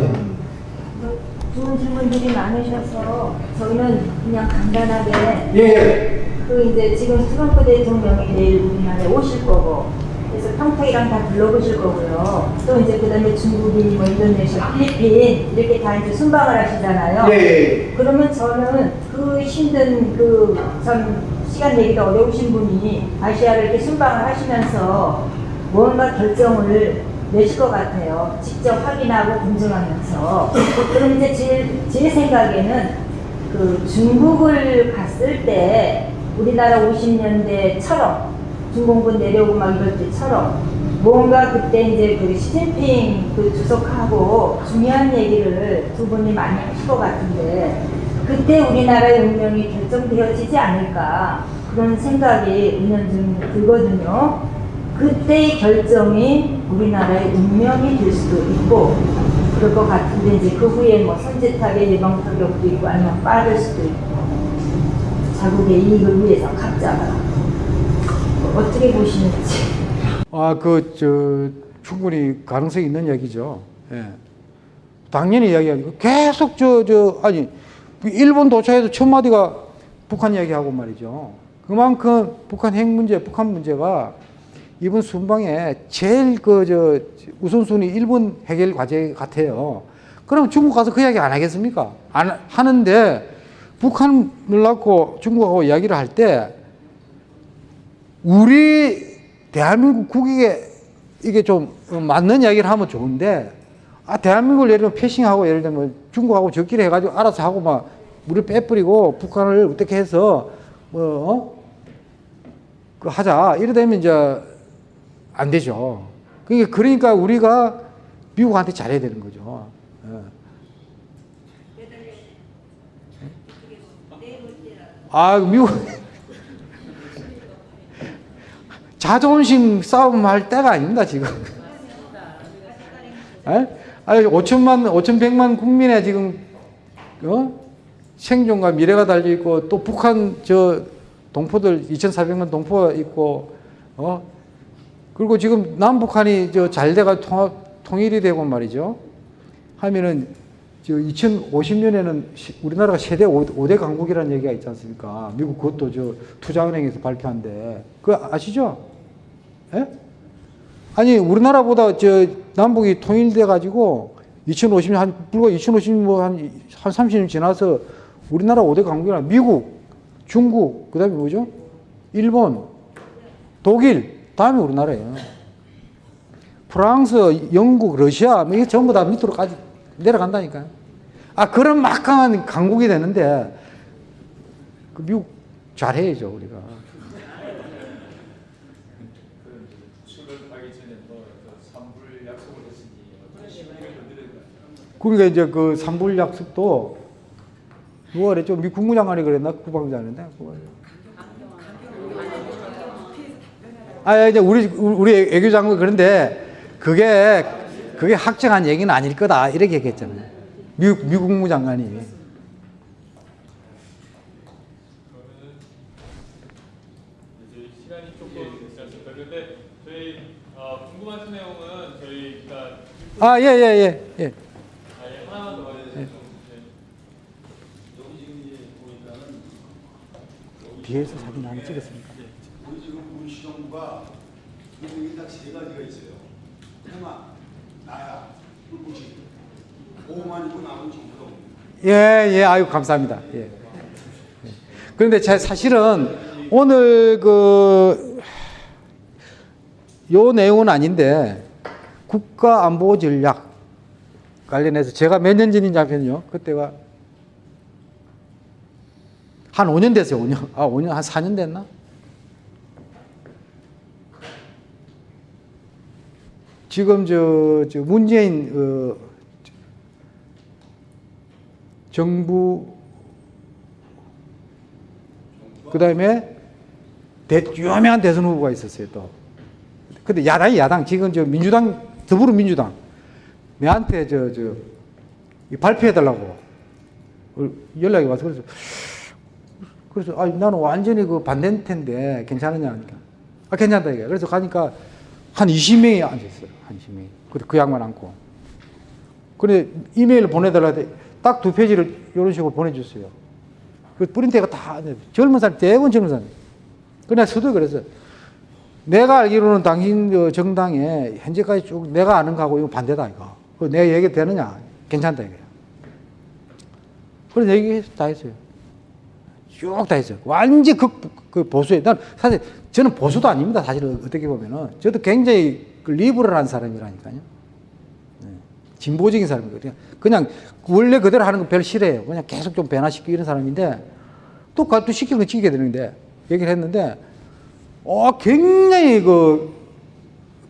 뭐 좋은 질문들이 많으셔서 저희는 그냥 간단하게 예, 예. 그 이제 지금 트럼프 대통령이 내일 우리나라에 오실 거고 그래서 평택이랑 다 둘러보실 거고요. 또 이제 그 다음에 중국인, 뭐 인도네시아, 필리핀 이렇게 다 이제 순방을 하시잖아요. 예. 그러면 저는 그 힘든 그 참 시간 내기가 어려우신 분이 아시아를 이렇게 순방을 하시면서 뭔가 결정을 내실 것 같아요. 직접 확인하고 검증하면서. 그럼 이제 제, 제 생각에는 그 중국을 갔을 때 우리나라 50년대처럼 중공군 내려오고 막 이럴 때처럼 뭔가 그때 이제 그 시진핑 그 주석하고 중요한 얘기를 두 분이 많이 하실 것 같은데 그때 우리나라의 운명이 결정되어지지 않을까 그런 생각이 은연중 들거든요. 그때의 결정이 우리나라의 운명이 될 수도 있고 그럴 것 같은데 이제 그 후에 뭐 선제타격 예방 타격도 있고 아니면 빠를 수도 있고 자국의 이익을 위해서 각자가 어떻게 보시는지. 아, 그, 저, 충분히 가능성이 있는 얘기죠. 예. 당연히 이야기하고, 계속 저, 저, 아니, 그 일본 도처에서 첫 마디가 북한 이야기하고 말이죠. 그만큼 북한 핵 문제, 북한 문제가 이번 순방에 제일 그, 저, 우선순위 일본 해결 과제 같아요. 그럼 중국 가서 그 이야기 안 하겠습니까? 안 하는데, 북한을 낳고 중국하고 이야기를 할 때, 우리 대한민국 국익에 이게 좀 맞는 이야기를 하면 좋은데 아 대한민국을 예를 들면 패싱하고 예를 들면 중국하고 적기를 해가지고 알아서 하고 막 우리 빼버리고 북한을 어떻게 해서 뭐 어? 그 하자 이래 되면 이제 안 되죠. 그러니까 그러니까 우리가 미국한테 잘해야 되는 거죠. 예. 아 미국 자존심 싸움 할 때가 아닙니다, 지금. 에? 아니, 5천만, 5,100만 국민의 지금, 어? 생존과 미래가 달려 있고, 또 북한 저 동포들 2,400만 동포가 있고, 어? 그리고 지금 남북한이 저 잘 돼가 통합, 통일이 되고 말이죠. 하면은, 저 2050년에는 우리나라가 세대 5대 강국이라는 얘기가 있지 않습니까? 미국 그것도 저 투자은행에서 발표한데. 그거 아시죠? 예? 아니, 우리나라보다 저 남북이 통일돼 가지고 2050년, 한, 불과 2050년 뭐 한, 한 30년 지나서 우리나라 5대 강국이나 미국, 중국, 그 다음에 뭐죠? 일본, 독일, 다음에 우리나라예요. 프랑스, 영국, 러시아, 뭐 이게 전부 다 밑으로까지 내려간다니까요. 아, 그런 막강한 강국이 되는데, 그 미국 잘해야죠, 우리가. 수를 가기 전에 뭐 산불 약속을 했으니 어떤 시기를 건드릴까요? 그러니까 이제 그 산불 약속도 누가 그랬죠? 미 국무장관이 그랬나? 국방장인데. 아, 이제 우리, 우리 외교장관 그런데 그게, 그게 확정한 얘기는 아닐 거다. 이렇게 얘기했잖아요. 미, 미 국 무장관이. 이제 시간이 조금 있지 않습니까? 그런데 저희 어, 궁금하신 내용은 저희가 아, 예, 예, 예. 예. 뒤에서 사진 하나 찍었습니까? 우리 지금 우리 시정부가 운명이 딱세 가지가 있어요. 해마, 나야, 불꽃이. 오만 이고 남은 없는 예, 예, 아유, 감사합니다. 예. 예. 그런데 제 사실은 오늘 그, 요 내용은 아닌데, 국가안보 전략 관련해서 제가 몇 년 전인지 알면요. 그때가 한 5년 됐어요, 5년. 아, 5년, 한 4년 됐나? 지금 저, 저 문재인, 어, 정부 그 다음에 유명한 대선 후보가 있었어요 또. 근데 야당이 야당 지금 저 민주당 더불어민주당 내한테 저 저 발표해 달라고 연락이 와서 그래서 그래서 아 나는 완전히 그 반대일 텐데 괜찮으냐 하니까. 아 괜찮다 이게. 그래서 가니까 한 20명이 앉아 있어요. 한 20명이. 그, 그 양반 앉고. 그래 이메일 보내달라 딱 두 페이지를 이런 식으로 보내줬어요. 그 프린트가 다 젊은 사람 대부분 젊은 사람. 그날 서도 그래서 내가 알기로는 당신 그 정당에 현재까지 쭉 내가 아는 거하고 이거 반대다 이거. 그내 얘기 되느냐? 괜찮다 이거야. 그런 얘기 다 했어요. 쭉 다 했어요. 완전 그, 그 보수에. 난 사실 저는 보수도 아닙니다. 사실 어떻게 보면은 저도 굉장히 그 리버럴한 사람이라니까요. 네. 진보적인 사람이거든요. 그냥 원래 그대로 하는 거 별 싫어해요. 그냥 계속 좀 변화시키고 이런 사람인데 또, 또 시키는 거 지키게 되는데 얘기를 했는데 어, 굉장히 그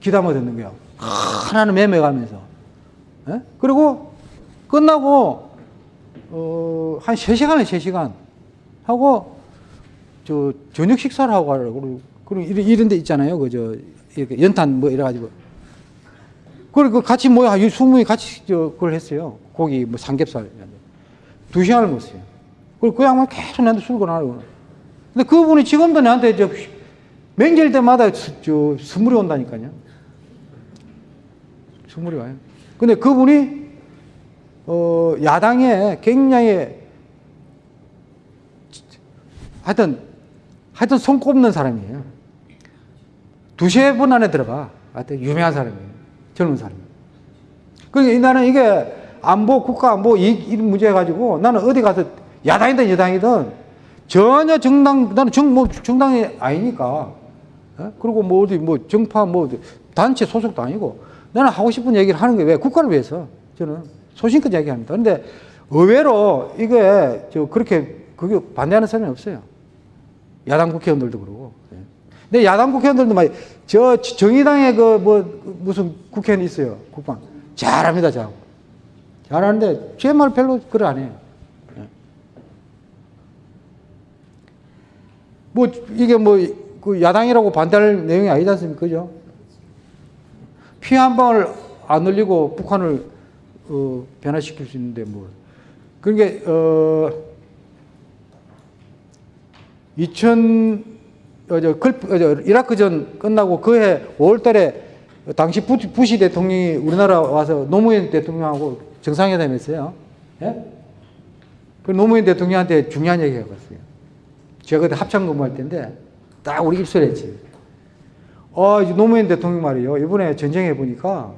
기담아 듣는 거야. 하나는 매매가면서. 예? 그리고 끝나고 어, 한 3시간에 3시간 하고 저 저녁 식사를 하고 가라고 그리고 그리고 이런, 이런 데 있잖아요. 그저 이렇게 연탄 뭐 이래 가지고 그리고 같이 모여 한 20명이 같이 저 그걸 했어요. 고기 뭐 삼겹살 두 시간을 먹었어요. 그리고 그 양반 계속 나한테 술 권하고. 근데 그분이 지금도 나한테 저 명절 때마다 수- 저 선물이 온다니까요. 선물이 와요. 근데 그분이 어 야당에 굉장히 하여튼 하여튼 손 꼽는 사람이에요. 두세 분 안에 들어가. 하여튼 유명한 사람이에요. 젊은 사람. 그러니까 나는 이게 안보, 국가 안보 이, 이런 문제 가지고 나는 어디 가서 야당이든 여당이든 전혀 정당, 나는 정, 뭐 정당이 아니니까. 어? 그리고 뭐 어디 뭐 정파 뭐 단체 소속도 아니고 나는 하고 싶은 얘기를 하는 게 왜? 국가를 위해서. 저는 소신껏 얘기합니다. 근데 의외로 이게 저 그렇게 그게 반대하는 사람이 없어요. 야당 국회의원들도 그러고. 예. 근데 야당 국회의원들도 막, 저 정의당의 그 뭐 무슨 국회의원 있어요. 국방. 잘합니다, 잘하고. 잘하는데 제 말 별로 그래 안 해요. 예. 뭐 이게 뭐 그 야당이라고 반대할 내용이 아니지 않습니까? 그죠? 피 한 방울 안 흘리고 북한을 어, 변화시킬 수 있는데 뭐. 그러니까 어 2000, 어, 저, 글, 어, 저, 이라크전 끝나고 그해 5월달에 당시 부, 부시 대통령이 우리나라 와서 노무현 대통령하고 정상회담 했어요. 예? 그 노무현 대통령한테 중요한 얘기 해봤어요. 제가 그때 합참 근무할 때인데 딱 우리 입술에 했지. 어, 이제 노무현 대통령 말이요. 이번에 전쟁해 보니까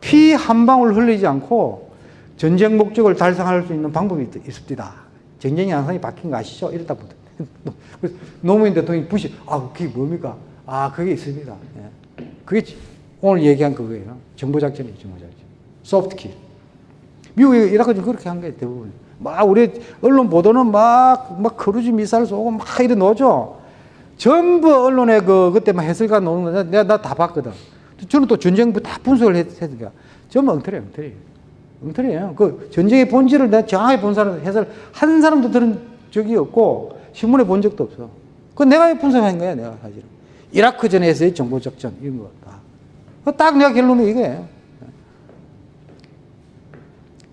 피 한 방울 흘리지 않고 전쟁 목적을 달성할 수 있는 방법이 있, 있습니다. 전쟁의 양상이 바뀐 거 아시죠? 이랬다 보다. 노무현 대통령이 부시, 아, 그게 뭡니까? 아, 그게 있습니다. 예. 그게 지- 오늘 얘기한 그거예요. 정보작전이에요, 정보작전. 소프트킬. 미국이 이라크전 그렇게 한 거예요, 대부분. 막, 우리 언론 보도는 막, 막 크루즈 미사일 쏘고 막 이래 놓죠. 전부 언론에 그, 그때 막 해설가 놓는 거 내가 나 다 봤거든. 저는 또 전쟁부 다 분석을 했, 했으니까. 전부 엉터리예요, 엉터리. 엉터리예요. 그 전쟁의 본질을 내가 정확히 본 사람, 해설 한 사람도 들은 적이 없고, 신문에 본 적도 없어. 그 내가 분석한 거야, 내가 사실은. 이라크 전에서의 정보작전, 이런 거 다. 그딱 내가 결론은 이거예요.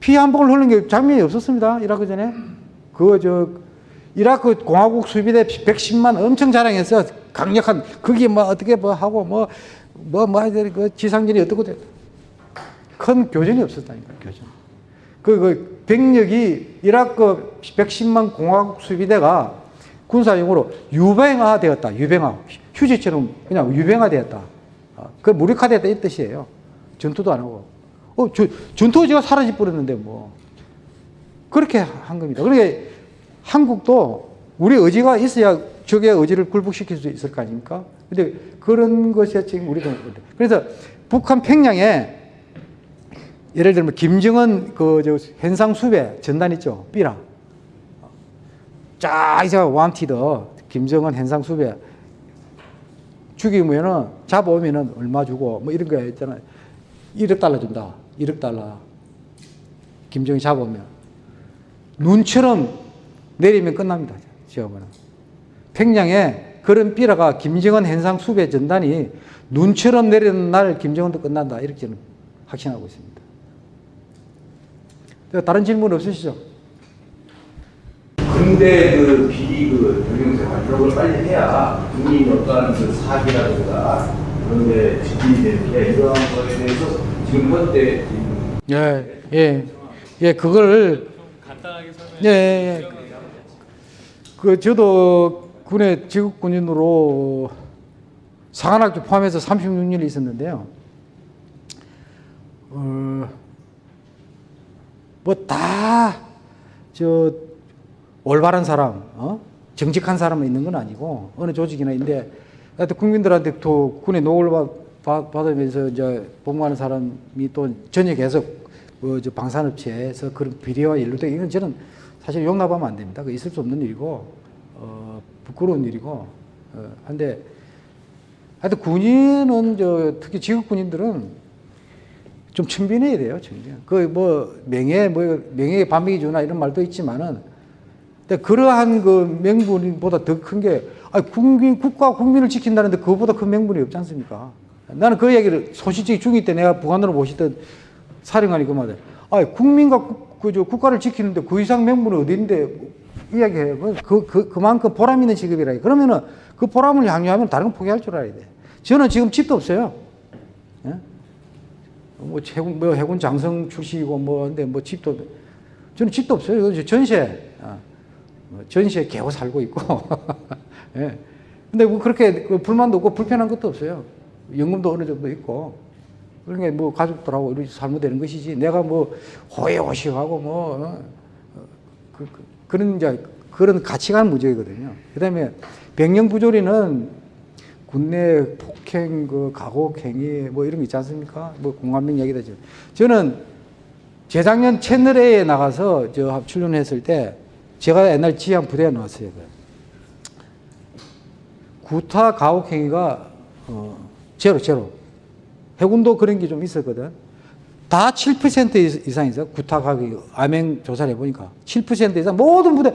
피 한 방울 흐르는 게 장면이 없었습니다. 이라크 전에. 그, 저, 이라크 공화국 수비대 110만 엄청 자랑해서 강력한, 그게 뭐 어떻게 뭐 하고 뭐, 뭐, 뭐, 그 지상전이 어떻고 됐- 큰 교전이 없었다니까, 교전. 그, 그 병력이 이라크 110만 공화국 수비대가 군사용으로 유병화 되었다. 유병화. 휴지처럼 그냥 유병화 되었다. 어, 그 무력화되었다 이 뜻이에요. 전투도 안 하고. 어, 저, 전투지가 사라져 버렸는데 뭐. 그렇게 한 겁니다. 그러니까 한국도 우리 의지가 있어야 적의 의지를 굴복시킬 수 있을 거 아닙니까? 근데 그런 것이 지금 우리도. 그래서 북한 평양에 예를 들면 김정은 그저 현상 수배 전단 있죠. 삐라. 쫙 이제 wanted 김정은 현상 수배 죽이면은 잡아오면은 얼마 주고 뭐 이런 거 있잖아요. 1억 달러 준다. 1억 달러. 김정이 잡아오면 눈처럼 내리면 끝납니다. 지어보면 평양에 그런 삐라가 김정은 현상 수배 전단이 눈처럼 내리는 날 김정은도 끝난다. 이렇게 저는 확신하고 있습니다. 다른 질문 없으시죠? 근데 그 비리 그 이런 걸 빨리 해야 국민이 어떠한 그 사기라든가 그런 데 지진이 되는데 이러한 거에 대해서 지금 현재 예, 예, 예, 그걸 간단하게 설명해 예, 예. 그 저도 군에 지국 군인으로 사관학교 포함해서 36년 있었는데요. 어, 뭐다저 올바른 사람, 어? 정직한 사람은 있는 건 아니고 어느 조직이나 있는데 하여튼 국민들한테 또 군에 노을 받으면서 이제 복무하는 사람이 또 전역해서 그저 방산업체에서 그런 비리와 연루돼 이건 저는 사실 용납하면 안 됩니다. 그 있을 수 없는 일이고 어, 부끄러운 일이고 어, 한데 하여튼 군인은 저 특히 지역 군인들은 좀 천빈해야 돼요, 천빈. 그뭐 명예 뭐 명예의 반백이 주나 이런 말도 있지만은 근데 그러한 그 명분보다 더 큰 게 아니 국민 국가 국민을 지킨다는데 그거보다 큰 명분이 없지 않습니까? 나는 그 얘기를 소시적이 중위 때 내가 북한으로 모시던 사령관이 그 말을 아 국민과 국, 그저 국가를 지키는데 그 이상 명분이 어디인데 이야기해요. 그, 그, 그, 그만큼 보람 있는 직업이라. 그러면은 그 보람을 향유하면 다른 거 포기할 줄 알아야 돼. 저는 지금 집도 없어요. 예? 뭐 해군, 뭐 해군 장성 출신이고 뭐, 근데 뭐 집도, 없- 저는 집도 없어요. 이거 전세, 아, 뭐 전세 개고 살고 있고. 예. 근데 뭐 그렇게 그 불만도 없고 불편한 것도 없어요. 연금도 어느 정도 있고. 그러니까 뭐 가족들하고 이렇게 살면 되는 것이지. 내가 뭐 호의호식하고 뭐, 어, 그, 그, 그 런 이제 그런 가치관 문제거든요. 그 다음에 병영 부조리는 군내 폭행, 그 가혹 행위 뭐 이런 거 있지 않습니까? 뭐 공감명 얘기도 죠 저는 재작년 채널 A에 나가서 저 출연했을 때 제가 옛날 지향 부대에 나왔어요. 구타 가혹 행위가 어, 제로 제로. 해군도 그런 게 좀 있었거든. 다 7% 이상 있어. 구타 가격이 암행 조사를 해보니까 7% 이상 모든 부대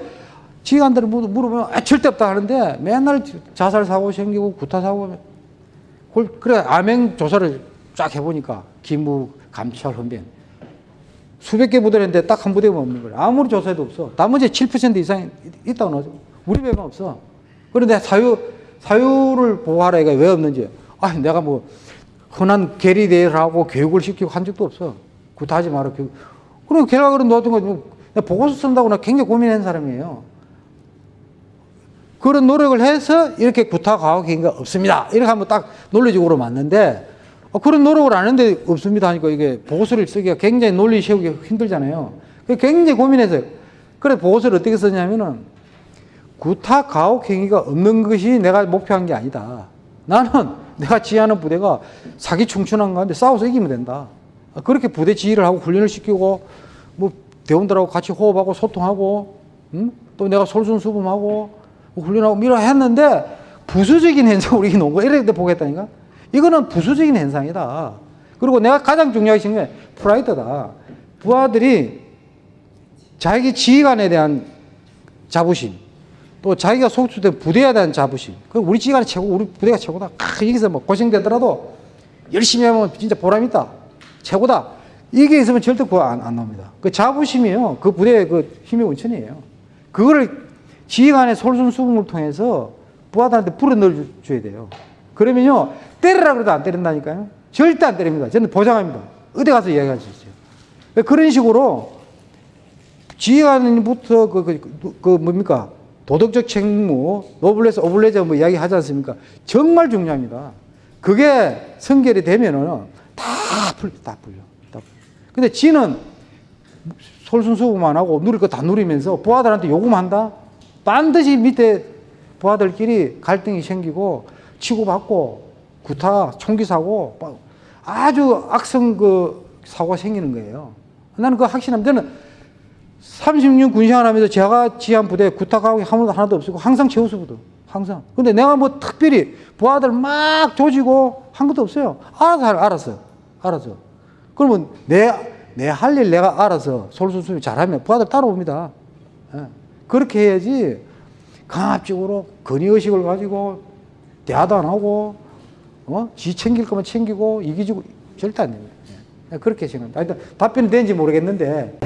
지휘관들을 모두 물어보면 아, 절대 없다 하는데 맨날 자살 사고 생기고 구타 사고 그래 암행 조사를 쫙 해보니까 기무 감찰 헌병 수백 개 부대를 했는데 딱 한 부대만 없는 거야. 아무리 조사해도 없어. 나머지 7% 이상 있다고 나오죠. 우리 배만 없어. 그런데 사유, 사유를 보호하라 이가 왜 없는지. 아, 내가 뭐, 흔한 계리대회를 하고 교육을 시키고 한 적도 없어. 구타하지 마라, 교육. 그럼 결과를 놓았던 거, 뭐, 보고서 쓴다고 나 굉장히 고민한 사람이에요. 그런 노력을 해서 이렇게 구타 과학 행위가 없습니다. 이렇게 하면 딱 논리적으로 맞는데 어, 그런 노력을 안 했는데 없습니다 하니까 이게 보고서를 쓰기가 굉장히 논리 세우기 힘들잖아요. 굉장히 고민해서 그래 보고서를 어떻게 썼냐면은 구타 가혹 행위가 없는 것이 내가 목표한 게 아니다. 나는 내가 지휘하는 부대가 사기 충천한 가운데 싸워서 이기면 된다. 아, 그렇게 부대 지휘를 하고 훈련을 시키고 뭐 대원들하고 같이 호흡하고 소통하고 음? 또 내가 솔선수범하고 뭐 훈련하고 미라 했는데 부수적인 현상 우리 농구 이렇게 보겠다니까 이거는 부수적인 현상이다. 그리고 내가 가장 중요하게 생각해 프라이드다. 부하들이 자기 지휘관에 대한 자부심, 또 자기가 소속된 부대에 대한 자부심. 그 우리 지휘관이 최고, 우리 부대가 최고다. 아, 여기서 뭐 고생되더라도 열심히 하면 진짜 보람 있다. 최고다. 이게 있으면 절대 그거 안, 안 나옵니다. 그 자부심이요. 그 부대의 그 힘의 원천이에요. 그거를 지휘관의 솔선수범을 통해서 부하들한테 불어넣어줘야 돼요. 그러면요, 때리라 그래도 안 때린다니까요. 절대 안 때립니다. 저는 보장합니다. 어디 가서 이야기할 수 있어요. 그런 식으로 지휘관부터 그, 그, 그 뭡니까? 도덕적 책무, 노블레스, 오블레저 뭐 이야기 하지 않습니까? 정말 중요합니다. 그게 성결이 되면은 다 풀려, 다 풀려. 다 풀려. 근데 지는 솔선수범만 하고 누릴 거 다 누리면서 부하들한테 요구한다? 반드시 밑에 부하들끼리 갈등이 생기고 치고받고 구타, 총기 사고 아주 악성 그 사고가 생기는 거예요. 나는 그 확신합니다. 저는 36년 군생활 하면서 제가 지휘한 부대 구타가고 하나도 하나도 없었고 항상 최우수부도 항상. 근데 내가 뭐 특별히 부하들 막 조지고 한 것도 없어요. 알아서 할- 알았어. 알아서. 그러면 내, 내 할 일 내가 알아서 솔선수범 잘하면 부하들 따라옵니다. 예. 그렇게 해야지 강압적으로 건의의식을 가지고 대화도 안 하고 어? 지 챙길 거면 챙기고 이기주고 절대 안 됩니다. 예. 그렇게 생각합니다. 하여튼 답변이 되는지 모르겠는데